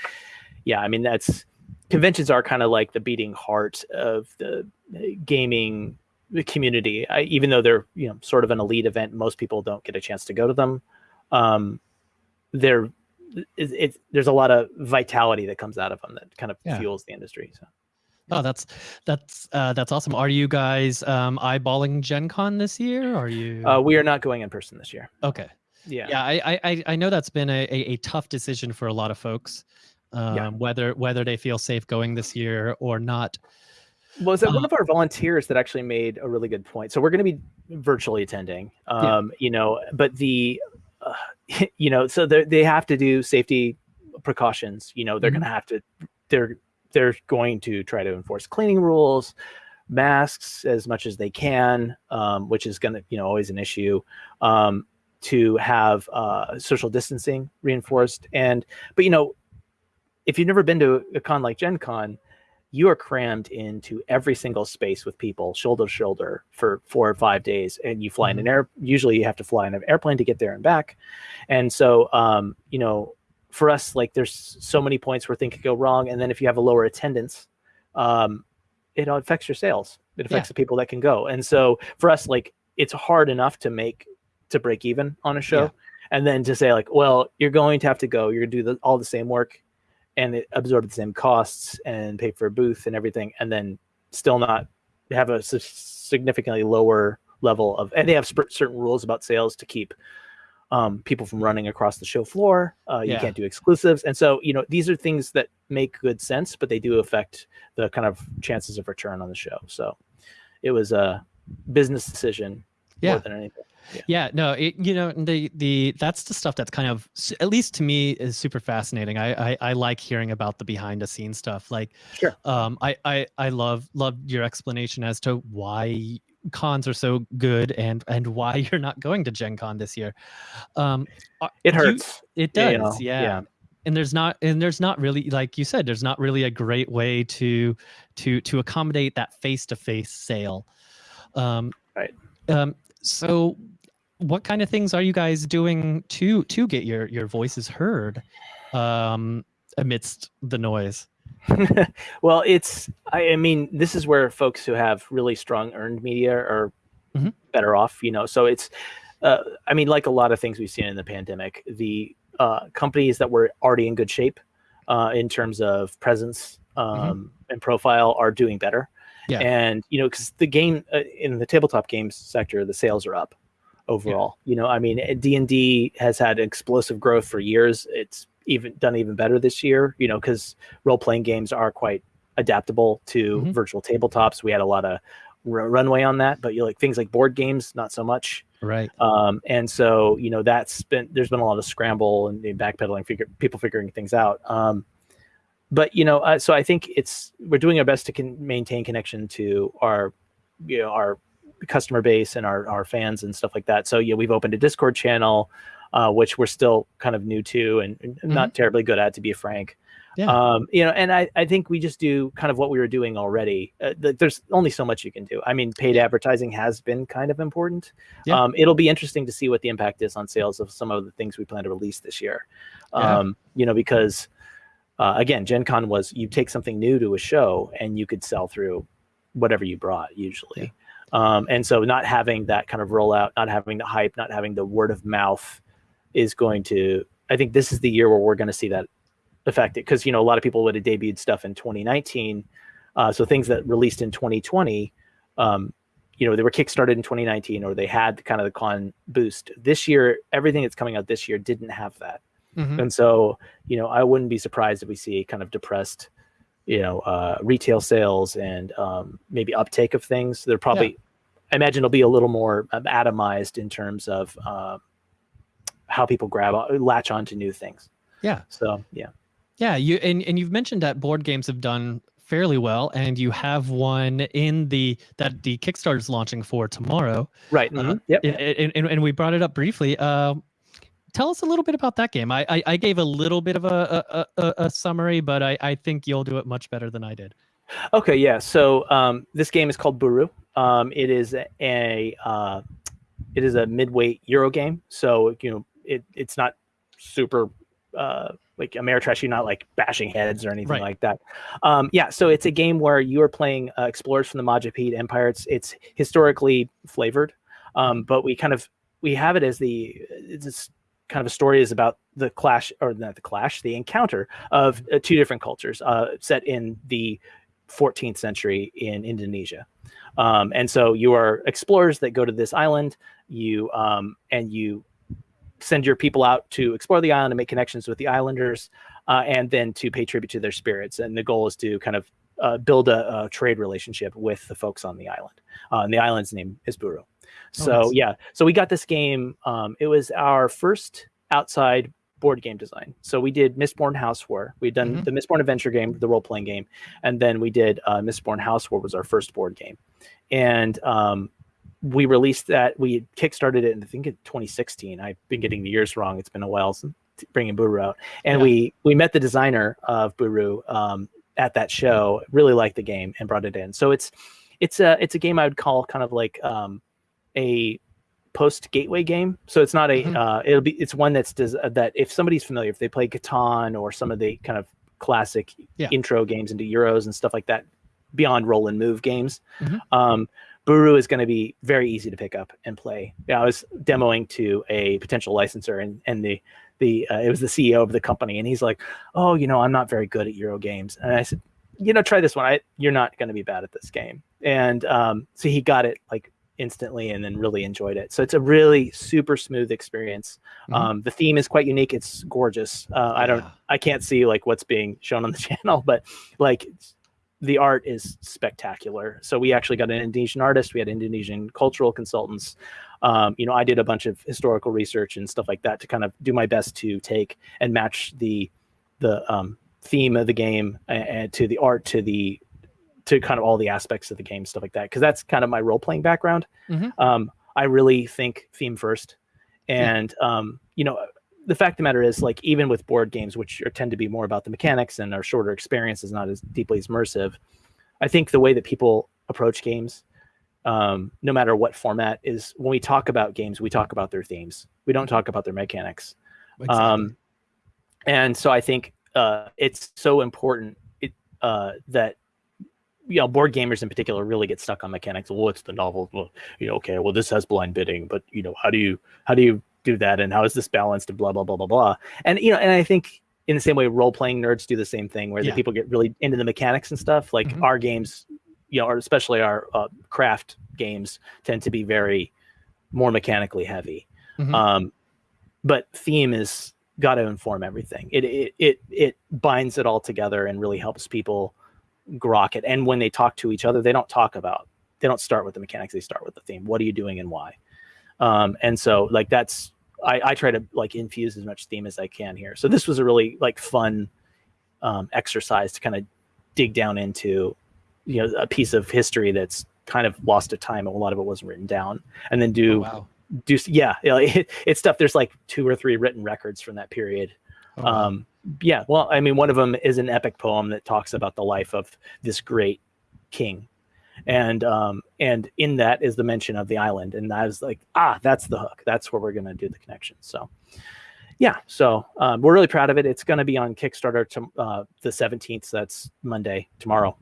yeah, I mean that's conventions are kind of like the beating heart of the uh, gaming community. I, even though they're you know sort of an elite event, most people don't get a chance to go to them. Um, they're it, it, there's a lot of vitality that comes out of them that kind of Yeah. fuels the industry. So Oh, that's that's uh, that's awesome. Are you guys um, eyeballing Gen Con this year? Are you uh, we are not going in person this year. okay? Yeah. Yeah, I, I- I I know that's been a, a, a tough decision for a lot of folks. Um, Yeah. Whether whether they feel safe going this year or not. Was it one Uh, of our volunteers that actually made a really good point? So we're going to be virtually attending, Yeah. um, you know, but the, uh, you know, so they they have to do safety precautions. You know, they're Mhm. going to have to, they're they're going to try to enforce cleaning rules, masks as much as they can, um, which is going to, you know, always an issue. Um, to have uh, social distancing reinforced, and but you know, if you've never been to a con like Gen Con, you are crammed into every single space with people shoulder to shoulder for four or five days and you fly in an air usually you have to fly in an airplane to get there and back and so um, you know for us like there's so many points where things could go wrong and then if you have a lower attendance um, it affects your sales it affects the people that can go and so for us like it's hard enough to make to break even on a show Yeah. and then to say like well you're going to have to go you're to do the, all the same work and absorb the same costs and pay for a booth and everything, and then still not have a significantly lower level of. And they have certain rules about sales to keep um, people from running across the show floor. Uh, you Yeah. can't do exclusives, and so you know these are things that make good sense, but they do affect the kind of chances of return on the show. So it was a business decision Yeah. more than anything. Yeah, no, it, you know the the that's the stuff that's kind of at least to me is super fascinating. I I, I like hearing about the behind the scenes stuff. Like, Sure. um, I I I love love your explanation as to why cons are so good and and why you're not going to Gen Con this year. Um, are- It you- hurts. it does, you know, yeah. yeah. And there's not and there's not really like you said there's not really a great way to to to accommodate that face to face sale. Um, Right. Um, so what kind of things are you guys doing to to get your your voices heard um amidst the noise? well, it's I, I mean, this is where folks who have really strong earned media are Mhm. better off, you know. So it's uh, I mean, like a lot of things we've seen in the pandemic, the uh, companies that were already in good shape uh, in terms of presence um, and profile are doing better. Yeah. And you know, because the game uh, in the tabletop games sector, the sales are up overall. You know, I mean, D and D has had explosive growth for years. It's even done even better this year. You know, because role playing games are quite adaptable to Mhm. virtual tabletops. We had a lot of r- runway on that, but you like things like board games, not so much. Right. Um, and so, you know, that's been, there's been a lot of scramble and backpedaling, figure, people figuring things out. Um, but, you know, uh, so I think it's, we're doing our best to con- maintain connection to our, you know, our customer base and our, our fans and stuff like that. So, yeah, we've opened a Discord channel, uh, which we're still kind of new to and, and not terribly good at, to be frank. Yeah. Um, you know, and I, I think we just do kind of what we were doing already. Uh, th- there's only so much you can do. I mean, paid advertising has been kind of important. Yeah. Um, it'll be interesting to see what the impact is on sales of some of the things we plan to release this year. Yeah. Um, you know, because uh, again, Gen Con was you take something new to a show and you could sell through whatever you brought usually. Um, and so not having that kind of rollout, not having the hype, not having the word of mouth is going to, I think this is the year where we're going to see that affected because, you know, a lot of people would have debuted stuff in 2019. Uh, so things that released in 2020, um, you know, they were kickstarted in 2019 or they had kind of the con boost. This year, everything that's coming out this year didn't have that. Mhm. And so, you know, I wouldn't be surprised if we see kind of depressed, you know, uh, retail sales and um, maybe uptake of things. They're probably, I imagine, it'll be a little more um, atomized in terms of uh, how people grab latch onto new things. Yeah. So yeah, Yeah, you and, and you've mentioned that board games have done fairly well, and you have one in the that the Kickstarter is launching for tomorrow. right. Uh, mhm, Yep. And, and, and- we brought it up briefly. Uh, tell us a little bit about that game. I I, I gave a little bit of a a, a, a summary, but I, I think you'll do it much better than I did. Okay, yeah. So um, this game is called Buru. Um, it is a uh, it is a midweight Euro game. So you know it it's not super uh, like Ameritrash. You're not like bashing heads or anything Right. like that. Um, yeah. So it's a game where you are playing uh, explorers from the Majapahit Empire. It's it's historically flavored, um, but we kind of we have it as the it's this kind of a story is about the clash or not the clash the encounter of uh, two different cultures uh, set in the 14th century in Indonesia. Um, and so you are explorers that go to this island, you um, and you send your people out to explore the island and make connections with the islanders, uh, and then to pay tribute to their spirits. And the goal is to kind of uh, build a, a trade relationship with the folks on the island. Uh, and the island's name is Buru. So nice. yeah, so we got this game. Um, it was our first outside board game design. So we did Mistborn House War. We'd done Mhm. the Mistborn Adventure game, the role playing game, and then we did uh, Mistborn House War was our first board game, and um, we released that. We kickstarted it, in, I think in 2016. I've been getting the years wrong. It's been a while since bringing Buru out, and Yeah. we we met the designer of Buru um, at that show. Really liked the game and brought it in. So it's it's a it's a game I would call kind of like um, a post gateway game. So it's not a Mhm. uh, it'll be it's one that's des- that if somebody's familiar, if they play Catan or some of the kind of classic Yeah. intro games into Euros and stuff like that, beyond roll and move games, Mhm. um, Buru is going to be very easy to pick up and play. Yeah, I was demoing to a potential licensor, and and the the uh, it was the CEO of the company, and he's like, "Oh, you know, I'm not very good at Euro games," and I said, "You know, try this one. I, you're not going to be bad at this game." And um, so he got it like instantly, and then really enjoyed it. So it's a really super smooth experience. Mhm. Um, the theme is quite unique. It's gorgeous. Uh, I don't, Yeah. I can't see like what's being shown on the channel, but like the art is spectacular. So we actually got an Indonesian artist. We had Indonesian cultural consultants. Um, you know, I did a bunch of historical research and stuff like that to kind of do my best to take and match the the um, theme of the game and, to the art to the to kind of all the aspects of the game, stuff like that. Because that's kind of my role playing background. Mhm. Um, I really think theme first, Yeah. and um, you know, the fact of the matter is, like, even with board games, which are, tend to be more about the mechanics and are shorter experiences, not as deeply as immersive, I think the way that people approach games, um, no matter what format, is when we talk about games, we talk about their themes. We don't talk about their mechanics. Exactly. Um, and so I think uh, it's so important it, uh, that you know board gamers in particular really get stuck on mechanics. Well, what's the novel? Well, you know, okay, well this has blind bidding, but you know, how do you how do you do that, and how is this balanced, and blah blah blah blah blah. And you know, and I think in the same way, role playing nerds do the same thing, where Yeah. the people get really into the mechanics and stuff. Like Mhm. our games, you know, or especially our uh, craft games, tend to be very more mechanically heavy. Mhm. Um, but theme is got to inform everything. It, it it it binds it all together and really helps people grok it. And when they talk to each other, they don't talk about they don't start with the mechanics. They start with the theme. What are you doing and why? Um, and so like that's I, I try to like infuse as much theme as I can here. So this was a really like fun um, exercise to kind of dig down into you know a piece of history that's kind of lost to time and a lot of it wasn't written down and then do Oh, wow. do yeah you know, it, it's stuff there's like two or three written records from that period Oh, wow. um yeah well i mean one of them is an epic poem that talks about the life of this great king and um and in that is the mention of the island and i was like ah that's the hook that's where we're going to do the connection so yeah, so um, we're really proud of it. It's going to be on Kickstarter to, uh, the 17th. So that's Monday tomorrow.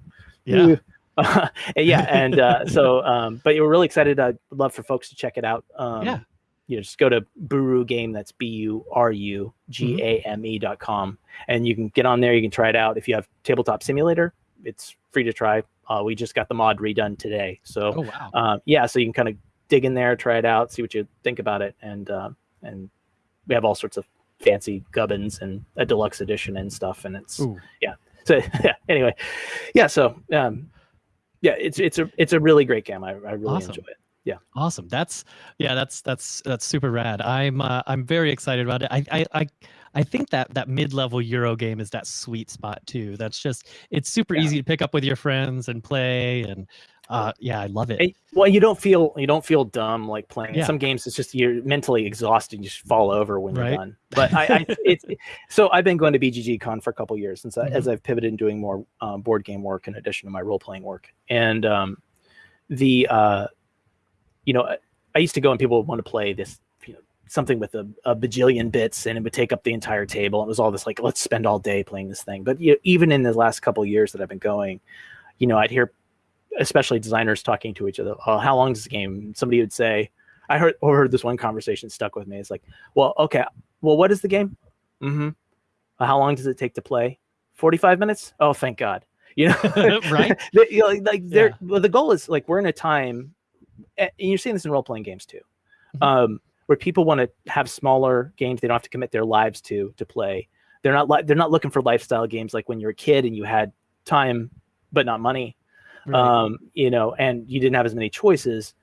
Yeah. Uh, yeah, and uh, so, um, but we're really excited. I'd love for folks to check it out. Um, Yeah. You know, just go to Buru Game. That's B U R U G A M E dot com, and you can get on there. You can try it out. If you have Tabletop Simulator, it's free to try. Uh, we just got the mod redone today, so Oh wow. um, yeah, so you can kind of dig in there, try it out, see what you think about it, and um, and we have all sorts of fancy gubbins and a deluxe edition and stuff, and it's Ooh. so yeah. Anyway, yeah, so um, yeah, it's it's a it's a really great game. I, I really Awesome. enjoy it. Yeah. Awesome. That's yeah. That's that's that's super rad. I'm uh, I'm very excited about it. I I I, I think that that mid level Euro game is that sweet spot too. That's just it's super Yeah. easy to pick up with your friends and play and uh yeah, I love it. Well, you don't feel you don't feel dumb like playing Yeah. some games. It's just you're mentally exhausted. You just fall over when Right. you're done. But I, I it's so I've been going to BGG Con for a couple years since I, Mhm. as I've pivoted and doing more um, board game work in addition to my role playing work. And um, the uh, you know I, I used to go and people would want to play this something with a, a bajillion bits and it would take up the entire table. It was all this like let's spend all day playing this thing. But you know, even in the last couple of years that I've been going, you know I'd hear especially designers talking to each other. Oh, how long is this game? Somebody would say, I heard overheard this one conversation stuck with me. It's like, well, okay, well, what is the game? Mm-hmm. How long does it take to play? Forty-five minutes. Oh, thank God. You know, Right? They- you know, like they're Yeah. well, the goal is like we're in a time, and you're seeing this in role-playing games too, Mhm. um, where people want to have smaller games they don't have to commit their lives to to play. They're not li- they're not looking for lifestyle games like when you're a kid and you had time but not money Right. um, you know, and you didn't have as many choices.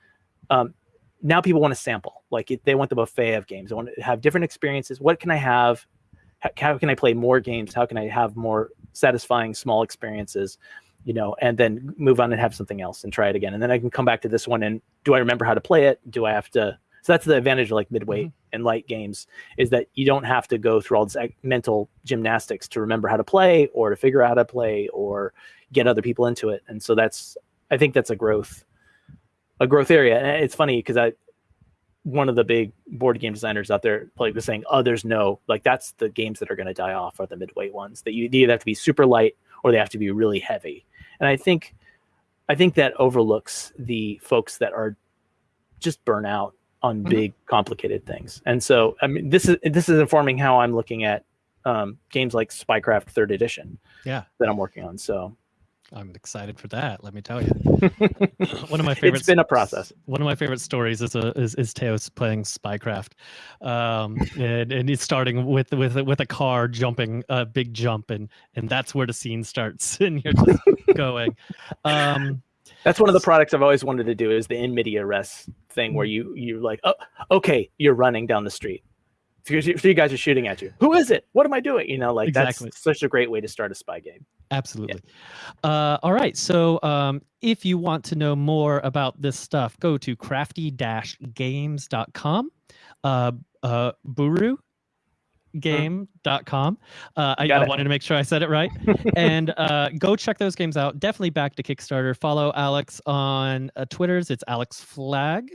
Um, now people want to sample, like it, they want the buffet of games. They want to have different experiences. What can I have? How, how can I play more games? How can I have more satisfying small experiences? You know, and then move on and have something else and try it again. And then I can come back to this one and do I remember how to play it? Do I have to? So that's the advantage of like midweight mm-hmm. and light games is that you don't have to go through all this mental gymnastics to remember how to play or to figure out how to play or get other people into it. And so that's i think that's a growth a growth area. And uh, it's funny because i one of the big board game designers out there like was saying oh, others know like that's the games that are going to die off are the midweight ones that you either have to be super light or they have to be really heavy. And i think i think that overlooks the folks that are just burn out on Mhm. big complicated things and so i mean this is this is informing how i'm looking at um, games like spycraft third edition Yeah. that i'm working on so I'm excited for that. Let me tell you. one of my favorite. it's been a process One of my favorite stories is a is, is Teos playing Spycraft, um, and and he's starting with with with a car jumping a big jump, and and that's where the scene starts, and you're just going. Um, That's one of the products I've always wanted to do is the in media res thing where you you're like, oh, okay, you're running down the street. Three, three guys are shooting at you. Who is it? What am I doing? You know, like Exactly. that's such a great way to start a spy game. Absolutely. Uh, all right. So um, if you want to know more about this stuff, go to crafty-games.com. Uh, uh, Buru game.com. Uh, I, I wanted to make sure I said it right. and uh, go check those games out. Definitely back to Kickstarter. Follow Alex on uh, Twitter's. It's Alex Flagg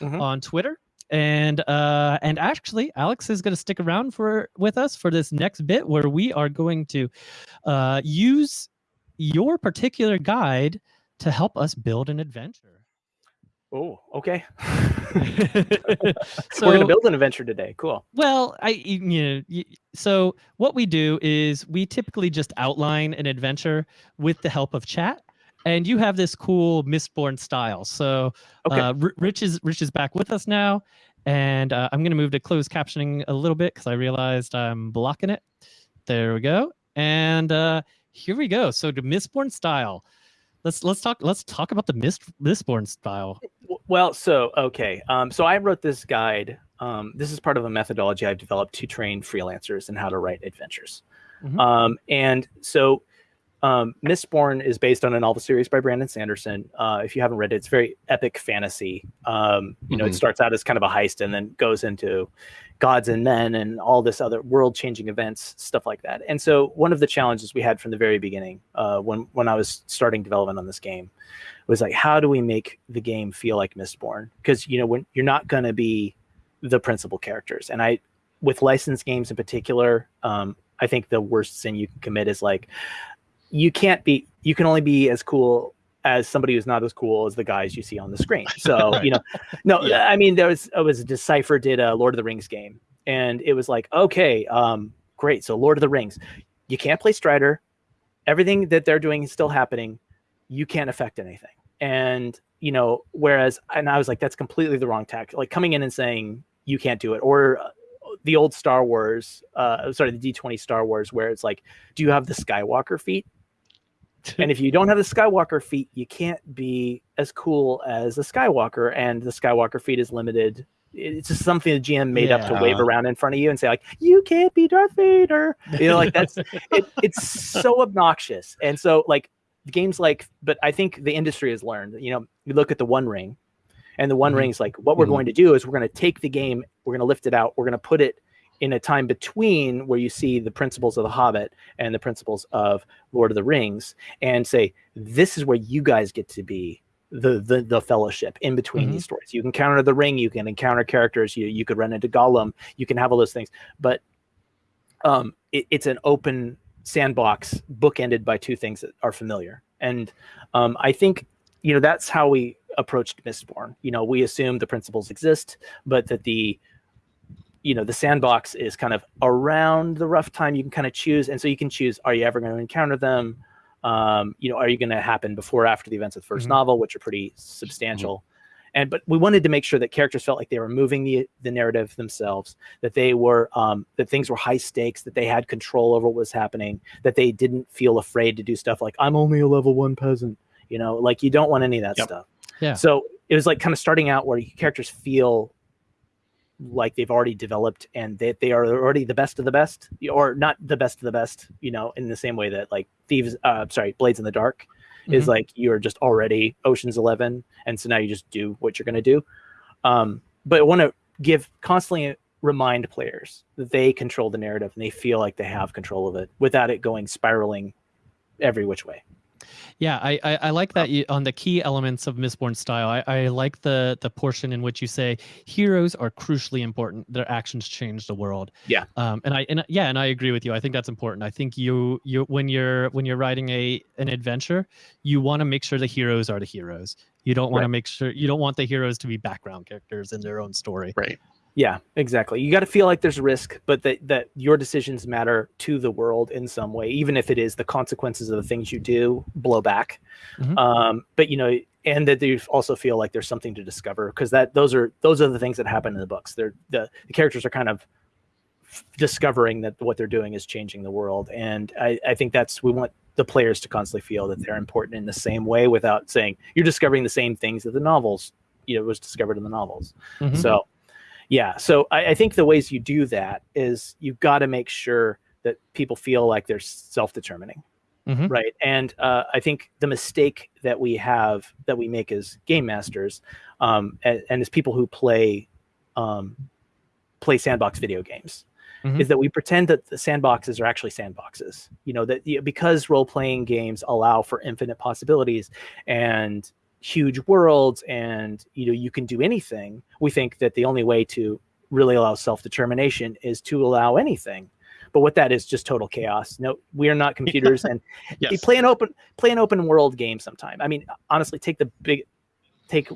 Mhm. on Twitter. And uh, and actually, Alex is going to stick around for with us for this next bit where we are going to uh, use your particular guide to help us build an adventure. Oh, okay. so We're gonna build an adventure today. Cool. well, I you know so what we do is we typically just outline an adventure with the help of chat, and you have this cool Mistborn style. So Okay. uh, Rich is Rich is back with us now, and uh, I'm going to move to closed captioning a little bit because I realized I'm blocking it. There we go, and uh, here we go. So the Mistborn style. Let's let's talk let's talk about the Mist Mistborn style. Well, so okay. Um, so I wrote this guide. Um, this is part of a methodology I've developed to train freelancers in how to write adventures. Mhm. Um, and so, um, Mistborn is based on a novel series by Brandon Sanderson. Uh, if you haven't read it, it's very epic fantasy. Um, you know, it Mhm. starts out as kind of a heist and then goes into gods and men and all this other world-changing events, stuff like that. And so, one of the challenges we had from the very beginning, uh, when when I was starting development on this game, was like, how do we make the game feel like Mistborn? Because you know, when you're not going to be the principal characters, and I with licensed games in particular, um, I think the worst sin you can commit is like you can't be you can only be as cool as somebody who's not as cool as the guys you see on the screen. So Right. you know, no, Yeah. I mean there was it was Decipher did a Lord of the Rings game, and it was like okay, um, great. So Lord of the Rings, you can't play Strider. Everything that they're doing is still happening. You can't affect anything. And you know, whereas and I was like, that's completely the wrong tack. Like coming in and saying you can't do it, or uh, the old Star Wars, uh, sorry, the D twenty Star Wars, where it's like, do you have the Skywalker feat? And if you don't have the Skywalker feat, you can't be as cool as the Skywalker, and the Skywalker feat is limited. It's just something the GM made up to wave around in front of you and say like, "You can't be Darth Vader." You know, like that's it, it's so obnoxious. And so like games like, but I think the industry has learned. You know, you look at the One Ring, and the One Mhm. Ring's like, what we're Mhm. going to do is we're going to take the game, we're going to lift it out, we're going to put it in a time between where you see the principles of the Hobbit and the principles of Lord of the Rings, and say this is where you guys get to be the the, the fellowship in between Mhm. these stories. You can encounter the ring, you can encounter characters, you you could run into Gollum, you can have all those things, but um, it, it's an open sandbox bookended by two things that are familiar, and um, I think you know that's how we approached Mistborn. You know, we assume the principles exist, but that the you know the sandbox is kind of around the rough time you can kind of choose and so you can choose are you ever going to encounter them um, you know are you going to happen before or after the events of the 1st Mhm. novel which are pretty substantial and but we wanted to make sure that characters felt like they were moving the the narrative themselves that they were um, that things were high stakes that they had control over what was happening that they didn't feel afraid to do stuff like i'm only a level one peasant you know like you don't want any of that Yep. stuff Yeah. so it was like kind of starting out where characters feel like they've already developed and that they are already the best of the best or not the best of the best you know in the same way that like thieves uh sorry blades in the dark is Mhm. like you're just already oceans 11 and so now you just do what you're going to do um but i want to give constantly remind players that they control the narrative and they feel like they have control of it without it going spiraling every which way Yeah, I, I, I like that you, on the key elements of Mistborn style. I, I like the the portion in which you say heroes are crucially important. Their actions change the world. Yeah. Um, and I and yeah, and I agree with you. I think that's important. I think you you when you're when you're writing a an adventure, you want to make sure the heroes are the heroes. You don't want to make sure you don't want the heroes to be background characters in their own story. Right. Yeah, exactly. You got to feel like there's risk, but that that your decisions matter to the world in some way, even if it is the consequences of the things you do blow back. Mhm. Um, but you know, and that you also feel like there's something to discover because that those are those are the things that happen in the books. They're the, the characters are kind of f- discovering that what they're doing is changing the world, and I, I think that's we want the players to constantly feel that they're important in the same way without saying you're discovering the same things that the novels you know was discovered in the novels. Mhm. So, yeah. So I, I think the ways you do that is you've got to make sure that people feel like they're self-determining, Mhm. right? And uh, I think the mistake that we have that we make as game masters um, and, and as people who play um, play sandbox video games Mhm. is that we pretend that the sandboxes are actually sandboxes. You know that you know, because role-playing games allow for infinite possibilities and huge worlds and you know you can do anything we think that the only way to really allow self-determination is to allow anything. But what that is just total chaos. No we are not computers and Yes. play an open play an open world game sometime. I mean honestly take the big take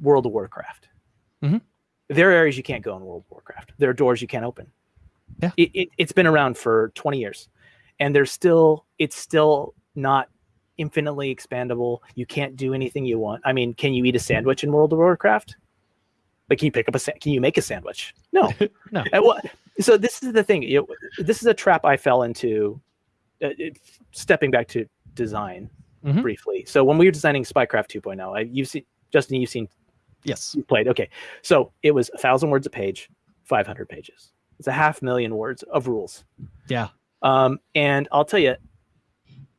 world of warcraft. Mhm. there are areas you can't go in world of warcraft. There are doors you can't open. Yeah. it, it, it's been around for 20 years and there's still it's still not infinitely expandable. You can't do anything you want. I mean can you eat a sandwich in world of warcraft? Like can you pick up a sa- can you make a sandwich? No. No. So this is the thing you know, this is a trap i fell into uh, it, stepping back to design Mhm. briefly. So when we were designing spycraft 2.0 I, you've seen justin you've seen Yes. you played okay. So it was a thousand words a page 500 pages. It's a half million words of rules. Yeah. um, and I'll tell you,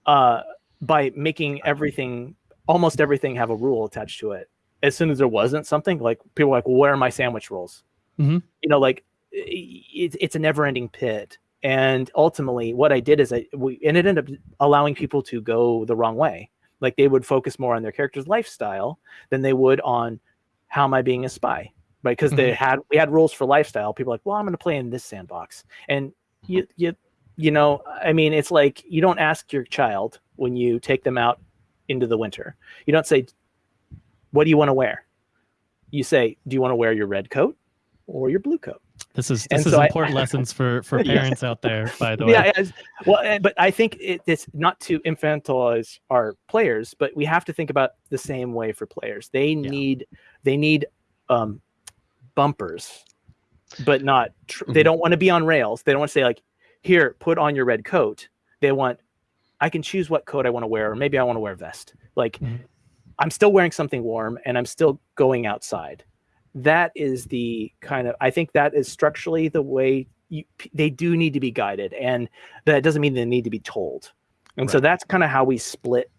uh, by making everything, almost everything, have a rule attached to it. As soon as there wasn't something, like people were like, well, "Where are my sandwich rules?" Mhm. You know, like it, it's a never-ending pit. And ultimately, what I did is I we and it ended up allowing people to go the wrong way. Like they would focus more on their character's lifestyle than they would on how am I being a spy. right? Because they had we had rules for lifestyle. People like, well, I'm going to play in this sandbox, and you you you know, I mean, it's like you don't ask your child when you take them out into the winter. You don't say, "What do you want to wear?" You say, "Do you want to wear your red coat or your blue coat?" This is And this is so I- important lessons for for Yeah. parents out there. By the way, Yeah, well, but I think it, it's not to infantilize our players, but we have to think about the same way for players. They need they need um, bumpers, but not. Tr- They Mhm. don't want to be on rails. They don't want to say like, "Here, put on your red coat." They want, I can choose what coat I want to wear, or maybe I want to wear a vest. Like, Mhm. I'm still wearing something warm, and I'm still going outside. That is the kind of. I think that is structurally the way you, they do need to be guided, and that doesn't mean they need to be told. And so that's kind of how we split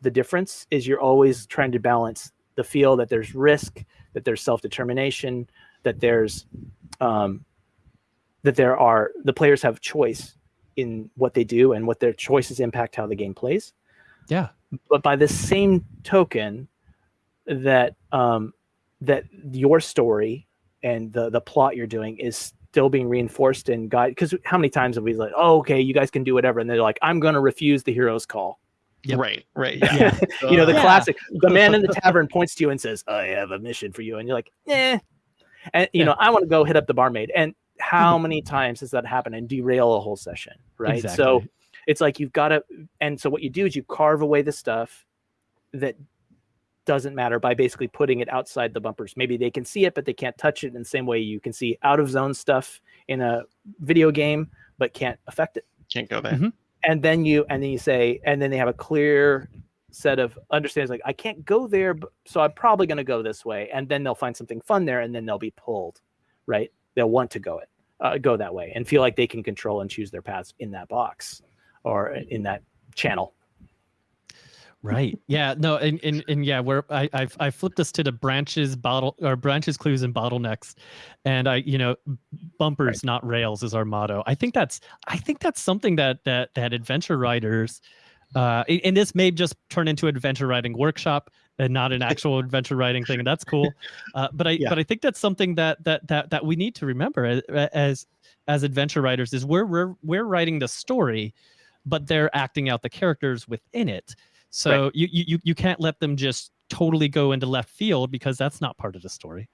the difference. Is you're always trying to balance the feel that there's risk, that there's self determination, that there's um, that there are the players have choice in what they do and what their choices impact how the game plays yeah, but by the same token that um that your story and the the plot you're doing is still being reinforced and guide because how many times have we like oh okay you guys can do whatever and they're like i'm going to refuse the hero's call Yep. Right, right. Yeah. yeah, you know the Yeah. classic the man in the tavern points to you and says i have a mission for you and you're like eh and you Yeah. know i want to go hit up the barmaid and how many times does that happen and derail a whole session right? So it's like you've got to and so what you do is you carve away the stuff that doesn't matter by basically putting it outside the bumpers. Maybe they can see it but they can't touch it in the same way you can see out of zone stuff in a video game but can't affect it. Can't go there. Mhm. and then you and then you say and then they have a clear set of understands like i can't go there so i'm probably going to go this way and then they'll find something fun there and then they'll be pulled right they'll want to go it uh, go that way and feel like they can control and choose their paths in that box or in that channel right. Yeah, no, and and, and yeah, where I I've I flipped us to the branches bottle or branches, clues, and bottlenecks, and I you know bumpers not rails is our motto. I think that's I think that's something that that that adventure writers. Uh, and this may just turn into an adventure writing workshop and not an actual adventure writing thing, and that's cool. Uh, but I Yeah. but I think that's something that that that that we need to remember as as, as adventure writers is we're we're we're writing the story, but they're acting out the characters within it. So you, you you you can't let them just totally go into left field because that's not part of the story.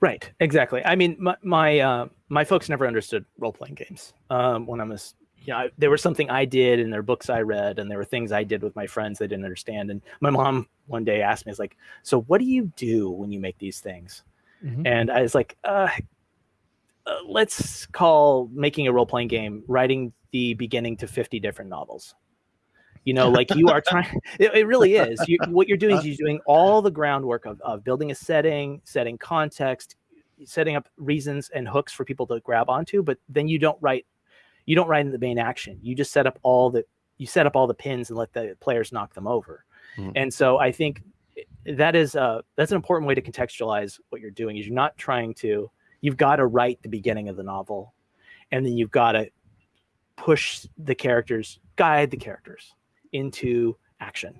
right exactly i mean my my, uh, my folks never understood role-playing games um, when i was you know, I, there was something I did and there their books I read, and there were things I did with my friends they didn't understand. And my mom one day asked me, "Is like, so what do you do when you make these things?" Mhm. and I was like, uh, uh, let's call making a role playing game writing the beginning to 50 different novels. You know, like you are trying, it, it really is. You, what you're doing is you're doing all the groundwork of, of building a setting, setting context, setting up reasons and hooks for people to grab onto, but then you don't write, you don't write in the main action. You just set up all the, you set up all the pins and let the players knock them over. Mhm. And so I think that is uh that's an important way to contextualize what you're doing is you're not trying to you've got to write the beginning of the novel and then you've got to push the characters guide the characters into action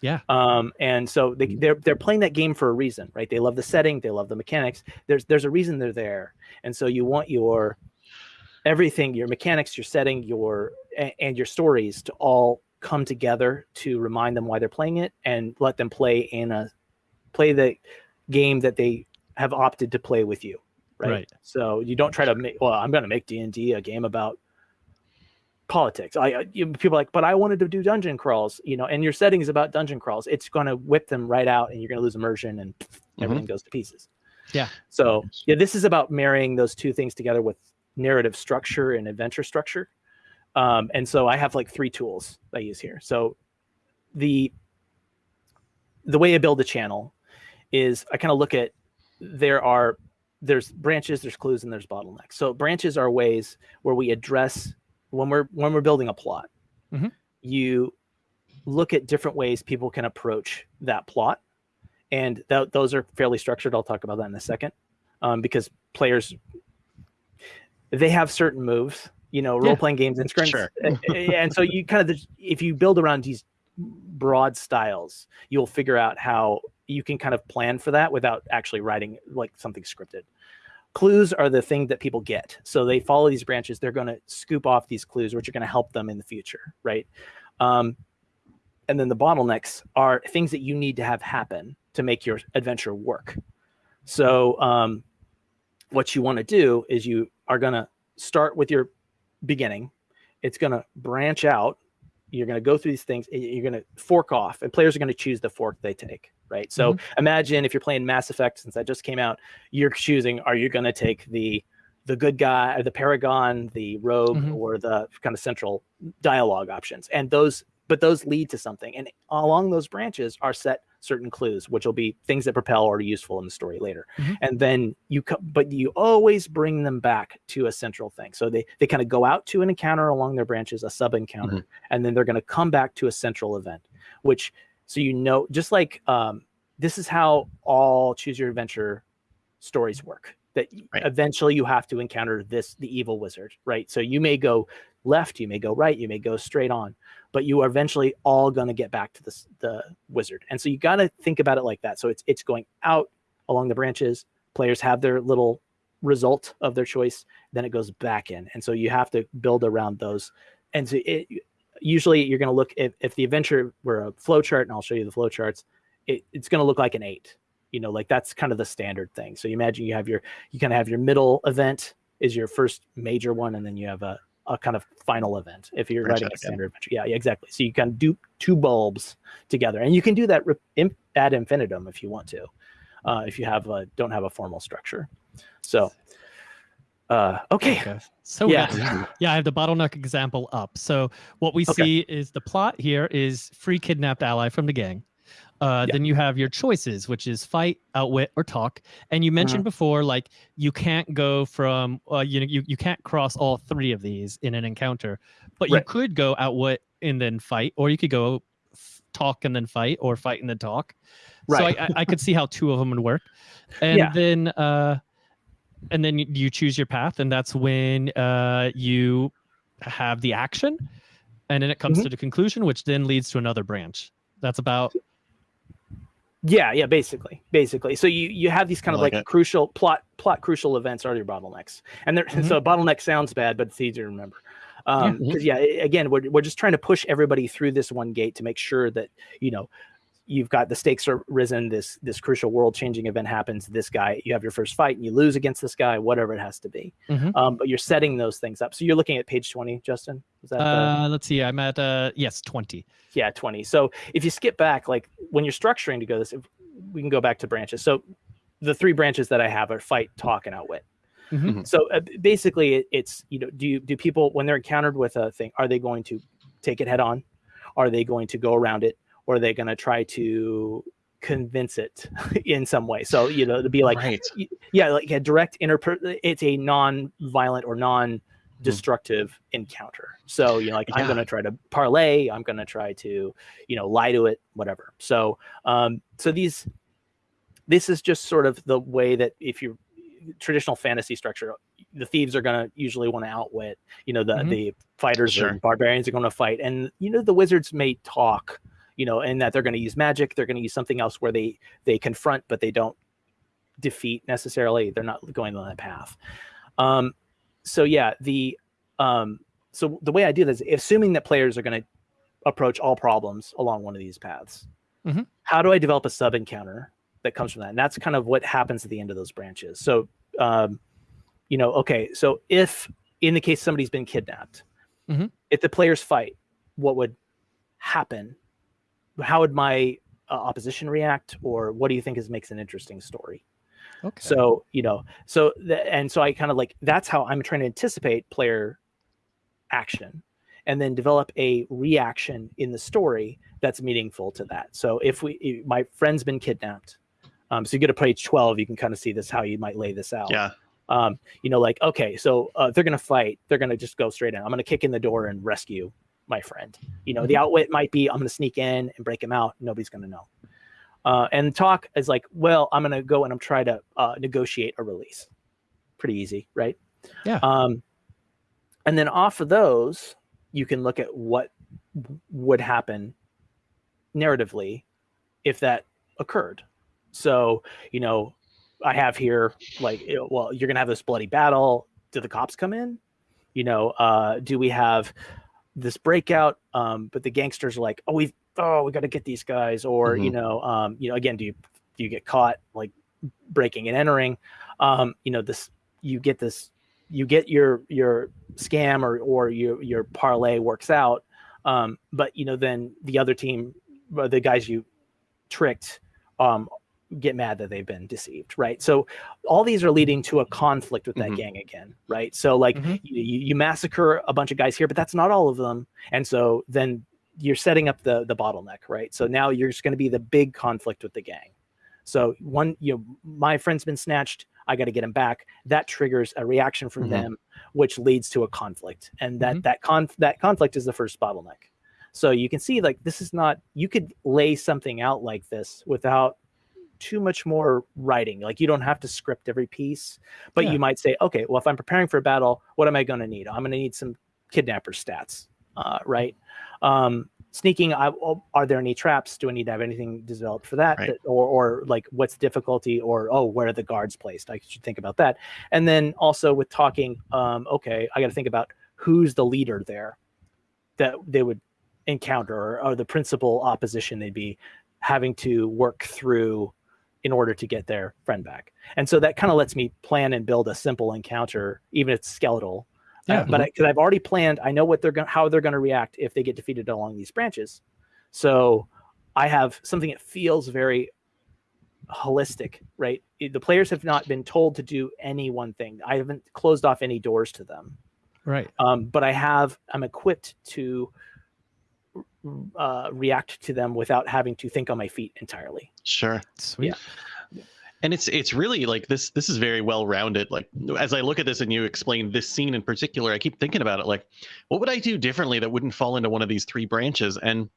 Yeah. um and so they, they're they're playing that game for a reason right they love the setting they love the mechanics there's there's a reason they're there and so you want your everything your mechanics your setting your and your stories to all come together to remind them why they're playing it and let them play in a play the game that they have opted to play with you right, Right. so you don't try to make well i'm going to make d&d a game about politics. I you, people are like but i wanted to do dungeon crawls you know and your setting is about dungeon crawls it's going to whip them right out and you're going to lose immersion and mm-hmm. everything goes to pieces. Yeah. so yeah this is about marrying those two things together with narrative structure and adventure structure. Um, and so i have like three tools i use here. So the the way i build a channel is i kind of look at there are there's branches there's clues and there's bottlenecks. So branches are ways where we address when we're when we're building a plot Mhm. you look at different ways people can approach that plot. And th- those are fairly structured. I'll talk about that in a second um, because players they have certain moves you know role-playing games and scripts Sure. and, and so you kind of if you build around these broad styles you'll figure out how you can kind of plan for that without actually writing like something scripted. Clues are the thing that people get. So they follow these branches they're going to scoop off these clues which are going to help them in the future right? Um, and then the bottlenecks are things that you need to have happen to make your adventure work. So um, what you want to do is you are going to start with your beginning. It's going to branch out. You're going to go through these things. You're going to fork off and players are going to choose the fork they take right? So mm-hmm. imagine if you're playing mass effect since that just came out you're choosing are you going to take the the good guy the paragon the rogue mm-hmm. or the kind of central dialogue options? And those but those lead to something. And along those branches are set certain clues which will be things that propel or are useful in the story later mm-hmm. and then you co- but you always bring them back to a central thing so they they kind of go out to an encounter along their branches a sub encounter mm-hmm. and then they're going to come back to a central event which so you know just like um, this is how all choose your adventure stories work that right. eventually you have to encounter this the evil wizard right so you may go left you may go right you may go straight on but you are eventually all going to get back to the, the wizard. And so you got to think about it like that. So it's it's going out along the branches players have their little result of their choice then it goes back in. And so you have to build around those. And so it usually you're going to look if, if the adventure were a flow chart and i'll show you the flow charts it, it's going to look like an eight. You know like that's kind of the standard thing. So you imagine you have your you kind of have your middle event is your first major one and then you have a, a kind of final event if you're writing a standard adventure. Yeah, yeah exactly. So you can do two bulbs together and you can do that ad infinitum if you want to uh, if you have a don't have a formal structure. So uh okay, okay. so yeah. yeah i have the bottleneck example up. So what we okay. see is the plot here is free kidnapped ally from the gang uh, yeah. Then you have your choices, which is fight, outwit, or talk. And you mentioned uh-huh. before, like you can't go from, uh, you know, you, you can't cross all three of these in an encounter, but right. you could go outwit and then fight, or you could go f- talk and then fight, or fight and then talk. Right. So I, I, I could see how two of them would work. And yeah. then, uh, and then you, choose your path, and that's when uh, you have the action, and then it comes mm-hmm. to the conclusion, which then leads to another branch. That's about yeah, yeah, basically, basically. So you you have these kind of like, like crucial plot plot crucial events are your bottlenecks, and mm-hmm. so bottleneck sounds bad, but it's easy to remember. Um, because yeah, yeah, again, we're we're just trying to push everybody through this one gate to make sure that you know you've got the stakes are risen this this crucial world changing event happens this guy you have your first fight and you lose against this guy whatever it has to be. Mm-hmm. um, but you're setting those things up. So you're looking at page 20 justin? Is that uh, let's see i'm at uh yes 20 yeah 20 so if you skip back like when you're structuring to go this we can go back to branches. So the three branches that i have are fight talk and outwit. Mm-hmm. mm-hmm. so uh, basically it, it's you know do you do people when they're encountered with a thing are they going to take it head on? Are they going to go around it or are they going to try to convince it in some way so you know to be like right. yeah like a direct inter it's a non-violent or non destructive encounter so you know like yeah. i'm going to try to parlay i'm going to try to you know lie to it whatever so um so these this is just sort of the way that if you traditional fantasy structure the thieves are going to usually want to outwit you know the mm-hmm. the fighters sure. and barbarians are going to fight and you know the wizards may talk you know, and that they're going to use magic. They're going to use something else where they they confront, but they don't defeat necessarily. They're not going on that path. Um, so yeah, the um, so the way I do this, assuming that players are going to approach all problems along one of these paths, mm-hmm. how do I develop a sub encounter that comes from that? And that's kind of what happens at the end of those branches. So, um, you know, okay, so if in the case somebody's been kidnapped, mm-hmm. if the players fight, what would happen how would my uh, opposition react or what do you think is makes an interesting story? Okay. So you know so th- and so i kind of like that's how i'm trying to anticipate player action and then develop a reaction in the story that's meaningful to that. So if we if my friend's been kidnapped um, so you get to page 12 you can kind of see this how you might lay this out. Yeah. Um, you know like okay so uh, they're gonna fight they're gonna just go straight in. I'm gonna kick in the door and rescue my friend. You know, the mm-hmm. outwit might be I'm going to sneak in and break him out. Nobody's going to know. Uh, and talk is like, well, I'm going to go and I'm trying to uh, negotiate a release. Pretty easy, right? Yeah. Um, and then off of those, you can look at what would happen narratively if that occurred. So, you know, I have here like, well, you're gonna have this bloody battle. Do the cops come in? You know, uh, do we have this breakout? Um, but the gangsters are like, oh, we've oh, we got to get these guys, or you Mhm. know, um, you know, again, do you do you get caught like breaking and entering? Um, you know, this you get this, you get your your scam or or your your parlay works out, um, but you know, then the other team, uh, the guys you tricked, um, get mad that they've been deceived, right? So all these are leading to a conflict with that Mhm. gang again, right? So like Mhm. you, you massacre a bunch of guys here, but that's not all of them, and so then you're setting up the the bottleneck, right? So now you're just going to be the big conflict with the gang. So one, you know, my friend's been snatched. I got to get him back. That triggers a reaction from Mhm. them, which leads to a conflict, and that Mhm. that con that conflict is the first bottleneck. So you can see like this is not you could lay something out like this without too much more writing. Like you don't have to script every piece, but Yeah. you might say, okay, well if I'm preparing for a battle, what am I going to need? I'm going to need some kidnapper stats, uh, right? Um, sneaking, I, oh, are there any traps? Do I need to have anything developed for that? Right. that or, or like what's the difficulty? Or oh, where are the guards placed? I should think about that. And then also with talking, um, okay, I got to think about who's the leader there that they would encounter or, or the principal opposition they'd be having to work through in order to get their friend back. And so that kind of lets me plan and build a simple encounter, even if it's skeletal. Uh, Yeah. but because I've already planned, I know what they're going, how they're going to react if they get defeated along these branches. So I have something that feels very holistic, right? The players have not been told to do any one thing. I haven't closed off any doors to them Right. um, but I have I'm equipped to uh, react to them without having to think on my feet entirely. Sure. Sweet. and it's it's really like this this is very well rounded like as i look at this and you explain this scene in particular i keep thinking about it like what would i do differently that wouldn't fall into one of these three branches and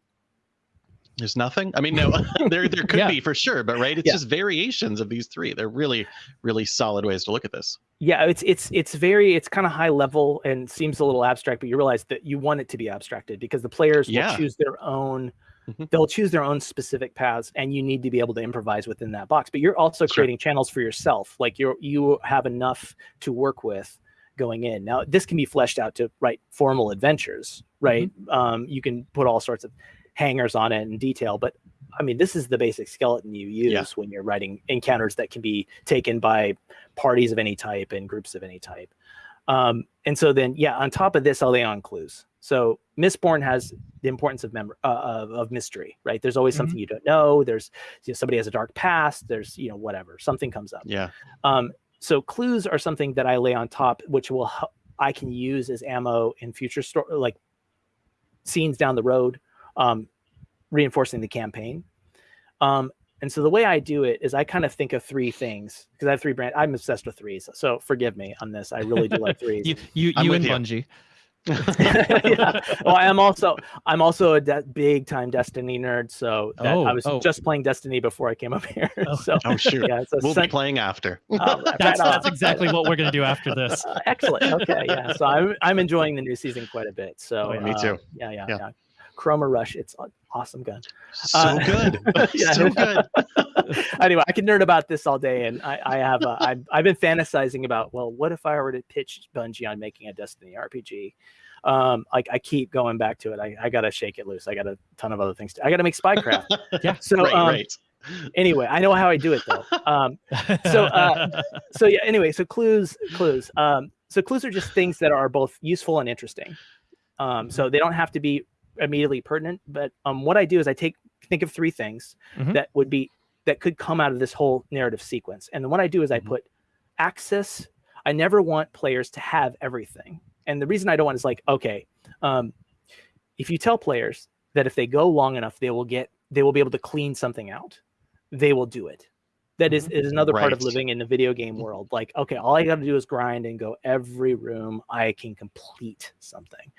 there's nothing i mean no there there could Yeah. be for sure but right it's Yeah. just variations of these three they're really really solid ways to look at this Yeah, it's it's it's very it's kind of high level and seems a little abstract, but you realize that you want it to be abstracted because the players Yeah. will choose their own. Mhm. They'll choose their own specific paths, and you need to be able to improvise within that box. But you're also Sure. creating channels for yourself. Like you you have enough to work with going in. Now this can be fleshed out to write formal adventures, right? Um, you can put all sorts of hangers on it in detail, but I mean, this is the basic skeleton you use Yeah. when you're writing encounters that can be taken by parties of any type and groups of any type. Um, and so then, yeah, on top of this, I'll lay on clues. So Mistborn has the importance of mem- uh, of, of mystery, right? There's always something you don't know. There's you know, somebody has a dark past. There's you know whatever something comes up. yeah Um, so clues are something that I lay on top, which will hel- I can use as ammo in future story, like scenes down the road, um, reinforcing the campaign. Um, and so the way I do it is I kind of think of three things because I have three brand. I'm obsessed with threes, so forgive me on this. I really do like threes. You you, I'm you and you. Bungie. yeah. Well, I'm also I'm also a de- big time Destiny nerd. So that, Oh, I was oh. just playing Destiny before I came up here. Oh. so oh shoot yeah, it's a we'll sen- be playing after oh, right That's that's exactly what we're gonna do after this. Uh, excellent. Okay, yeah. So I'm I'm enjoying the new season quite a bit. So Oh, me uh, too. Yeah, yeah, Yeah. yeah. Chroma Rush, it's an awesome gun. so Uh, good yeah. so good anyway, I can nerd about this all day, and I, I have uh, I've, I've been fantasizing about well, what if I were to pitch Bungie on making a Destiny RPG? Um, like I keep going back to it. I, I gotta shake it loose. I got a ton of other things. To, I gotta make Spycraft. Yeah. So right um, right anyway, I know how I do it though. Um, So, uh, so yeah. Anyway, so clues, clues. Um, so clues are just things that are both useful and interesting. Um, so they don't have to be immediately pertinent. But um, what I do is I take think of three things Mhm. that would be that could come out of this whole narrative sequence. And then what I do is I Mhm. put access. I never want players to have everything. And the reason I don't want is like, okay, um, if you tell players that if they go long enough, they will get they will be able to clean something out, they will do it. That is is another part of living in the video game world. Like, okay, all I got to do is grind and go every room. I can complete something.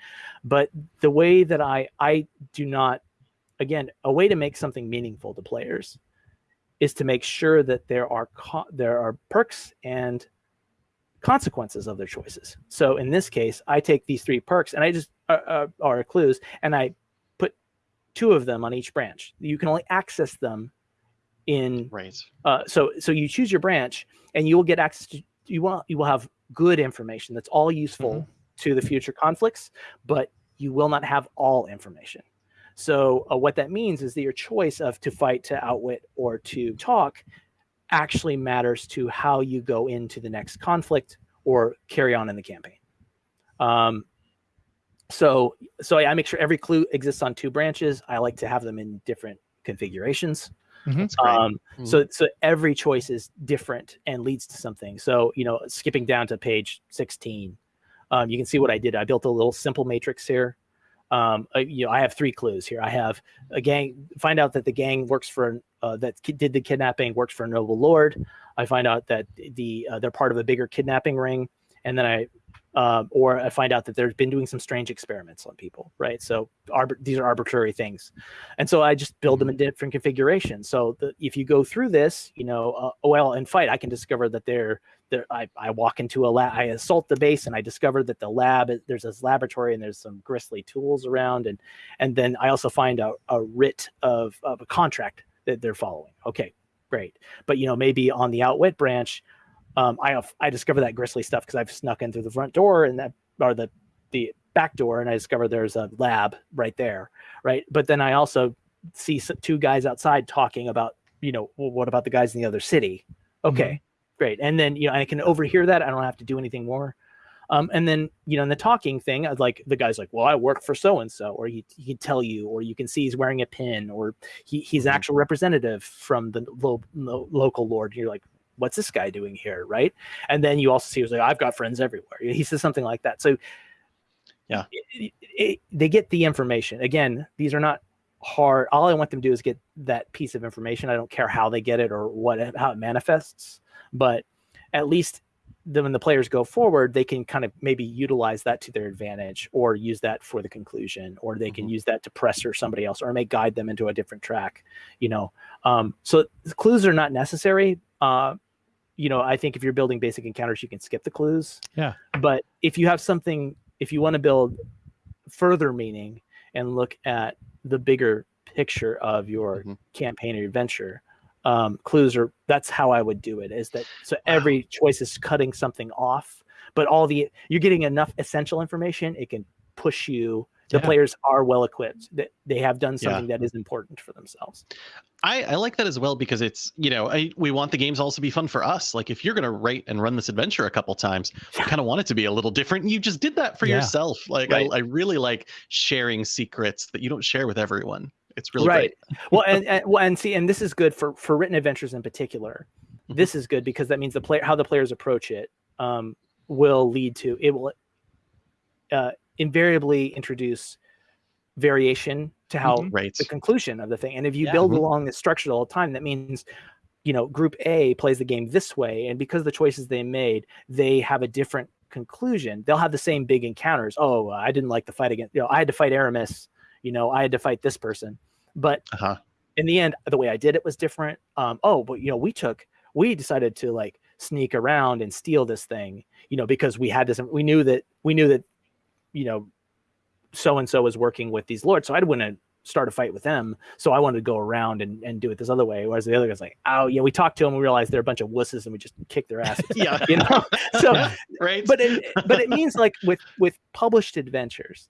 But the way that I I do not, again, a way to make something meaningful to players is to make sure that there are co- there are perks and consequences of their choices. So in this case, I take these three perks and I just uh, uh, are clues, and I put two of them on each branch. You can only access them in Right. uh, so so you choose your branch and you will get access to you will you will have good information that's all useful to the future conflicts but you will not have all information. So uh, what that means is that your choice of to fight to outwit or to talk actually matters to how you go into the next conflict or carry on in the campaign. Um, so so I make sure every clue exists on two branches. I like to have them in different configurations That's great. um, Mhm. so so every choice is different and leads to something. So you know, skipping down to page 16, um, you can see what I did. I built a little simple matrix here. Um, uh, you know, I have three clues here. I have a gang. Find out that the gang works for uh, that did the kidnapping works for a noble lord. I find out that the uh, they're part of a bigger kidnapping ring, and then I. Um, or I find out that they've been doing some strange experiments on people, right? So arbit- these are arbitrary things and so I just build them in different configurations. So the, if you go through this, you know, uh, well, in fight, I can discover that they're there. I, I walk into a lab, I assault the base, and I discover that the lab there's this laboratory and there's some grisly tools around, and and then I also find a, a writ of of a contract that they're following. Okay, great, but you know maybe on the outwit branch. Um, I I discover that grisly stuff because I've snuck in through the front door and that or the the back door and I discover there's a lab right there right? But then I also see two guys outside talking about, you know, well, what about the guys in the other city? Okay, great. And then you know I can overhear that. I don't have to do anything more. Um, and then you know in the talking thing, I'd like the guy's like, well, I work for so and so, or he he can tell you, or you can see he's wearing a pin, or he he's an Mhm. actual representative from the lo- lo- local lord. You're like. What's this guy doing here, right? And then you also see he's like, I've got friends everywhere. He says something like that. So Yeah. it- it- they get the information. Again, these are not hard. All I want them to do is get that piece of information. I don't care how they get it or what how it manifests, but at least then when the players go forward, they can kind of maybe utilize that to their advantage or use that for the conclusion, or they can Mhm. use that to pressure somebody else or may guide them into a different track, you know. Um, so clues are not necessary. Uh, you know, I think if you're building basic encounters, you can skip the clues. Yeah. But if you have something, if you want to build further meaning and look at the bigger picture of your Mhm. campaign or your adventure, um, clues are that's how I would do it. Is that so? Every choice is cutting something off, but all the you're getting enough essential information. It can push you. The Yeah. players are well equipped. That they have done something that is important for themselves. I, I like that as well because it's you know I, we want the games also to be fun for us. Like if you're gonna write and run this adventure a couple times, you kind of want it to be a little different. You just did that for Yeah. yourself. Like Right. I, I really like sharing secrets that you don't share with everyone. It's really right. great. well, and, and well, and see, and this is good for for written adventures in particular. Mhm. This is good because that means the player how the players approach it um, will lead to it will uh, invariably introduce variation to how Mhm. Right. the conclusion of the thing. And if you Yeah. build Mhm. along this structure all the time, that means you know group A plays the game this way, and because of the choices they made, they have a different conclusion. They'll have the same big encounters. Oh, I didn't like the fight against. You know, I had to fight Aramis. You know, I had to fight this person, but Uh-huh. in the end, the way I did it was different. Um, oh, but you know, we took, we decided to like sneak around and steal this thing, you know, because we had this, we knew that, we knew that, you know, so and so is working with these lords. So I'd want to start a fight with them. So I wanted to go around and, and do it this other way. Whereas the other guy's like, oh, yeah, we talked to them. We realized they're a bunch of wusses and we just kicked their asses. Yeah. you know? So, Yeah. Right. but it, but it means like with with published adventures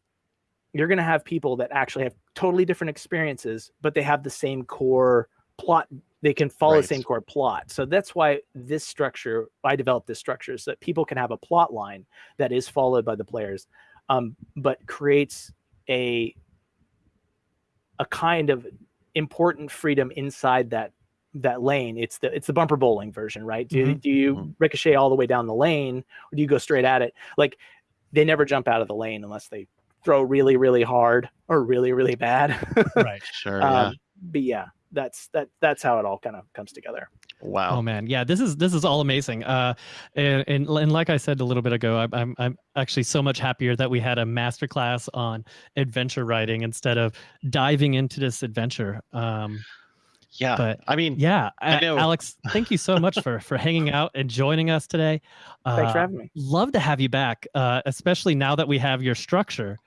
you're going to have people that actually have totally different experiences but they have the same core plot they can follow Right. the same core plot so that's why this structure i developed this structure so that people can have a plot line that is followed by the players um, but creates a a kind of important freedom inside that that lane it's the it's the bumper bowling version right do, Mhm. do you Mhm. ricochet all the way down the lane or do you go straight at it like they never jump out of the lane unless they throw really really hard or really really bad right. sure. Yeah. um, but yeah that's that that's how it all kind of comes together wow. Oh man, yeah, this is this is all amazing. Uh, and and, and like I said a little bit ago, I'm, I'm I'm actually so much happier that we had a masterclass on adventure writing instead of diving into this adventure. Um, yeah. but I mean, yeah, I A- know. Alex, thank you so much for for hanging out and joining us today. thanks for Uh, having me love to have you back, uh, especially now that we have your structure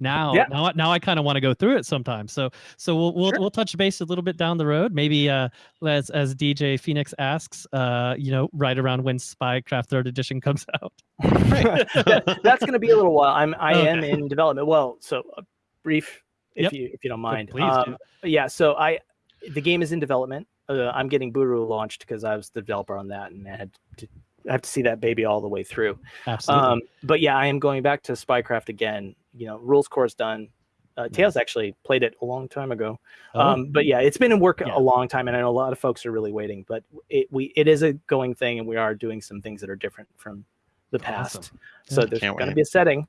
now Yeah. now I- now I kind of want to go through it sometimes So so we'll we'll, Sure. we'll touch base a little bit down the road. Maybe uh as as DJ Phoenix asks, uh you know, right around when Spycraft third edition comes out. That- that's going to be a little while. I'm I am in development. Well, so uh, brief, if Yep. you if you don't mind. please do. Yeah. So I, the game is in development. Uh, I'm getting Buru launched because I was the developer on that, and I had to I have to see that baby all the way through. Absolutely. Um, but yeah, I am going back to Spycraft again. You know, rules core is done. Uh, Tails actually played it a long time ago. Oh, Um, but yeah, it's been in work Yeah. a long time, and I know a lot of folks are really waiting. But it we it is a going thing, and we are doing some things that are different from the past. Awesome. So Yeah. there's going to be a setting.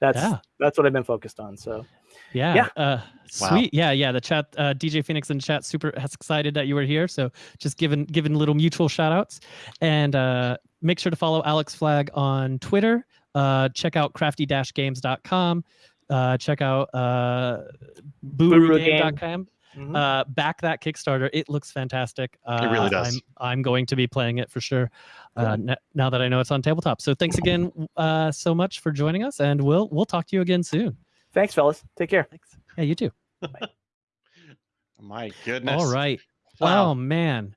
That's yeah. that's what I've been focused on. So Yeah. Yeah. Uh, Wow. sweet. Yeah. Yeah. The chat, uh, DJ Phoenix in chat, super excited that you were here. So just giving, giving little mutual shout outs and, uh, make sure to follow Alex Flagg on Twitter. Uh, check out crafty games.com. Uh, check out, uh, Buru Game. burugame.com. mhm. Uh, back that Kickstarter. It looks fantastic. Uh, really does. I'm, I'm going to be playing it for sure. Uh, n- now that I know it's on tabletop. So thanks again, uh, so much for joining us and we'll, we'll talk to you again soon. thanks, fellas. Take care. Thanks. Yeah, you too. My goodness. All right. Wow. Oh man.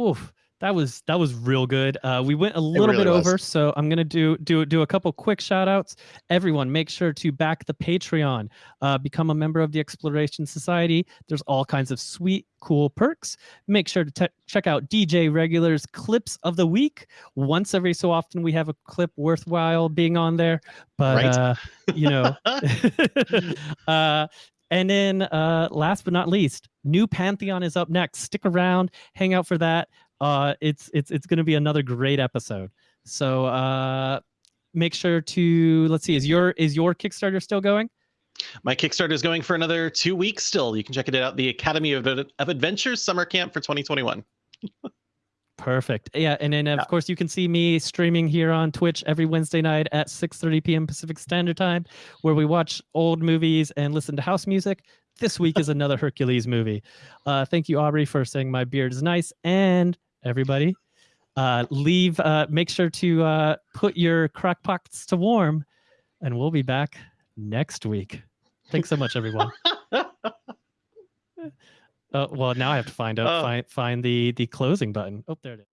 Oof. That was that was real good. Uh, we went a little really bit was. over, so I'm gonna do do do a couple quick shout outs. Everyone, make sure to back the Patreon. Uh, become a member of the Exploration Society. There's all kinds of sweet, cool perks. Make sure to check out DJ Regular's clips of the week. Once every so often, we have a clip worthwhile being on there. But Right. uh, you know, uh, and then uh, last but not least, new Pantheon is up next. Stick around, hang out for that. Uh, it's it's it's going to be another great episode. So uh, make sure to let's see. Is your is your Kickstarter still going? My Kickstarter is going for another two weeks still. You can check it out. The Academy of, of Adventures Summer Camp for 2021. Perfect. Yeah, and then of Yeah. course you can see me streaming here on Twitch every Wednesday night at 6:30 p.m. Pacific Standard Time, where we watch old movies and listen to house music. This week is another Hercules movie. Uh, thank you, Aubrey, for saying my beard is nice, and everybody, uh, leave. Uh, make sure to uh, put your crack pots to warm, and we'll be back next week. Thanks so much, everyone. Oh well, now I have to find out Oh. find find the the closing button. Oh, there it is.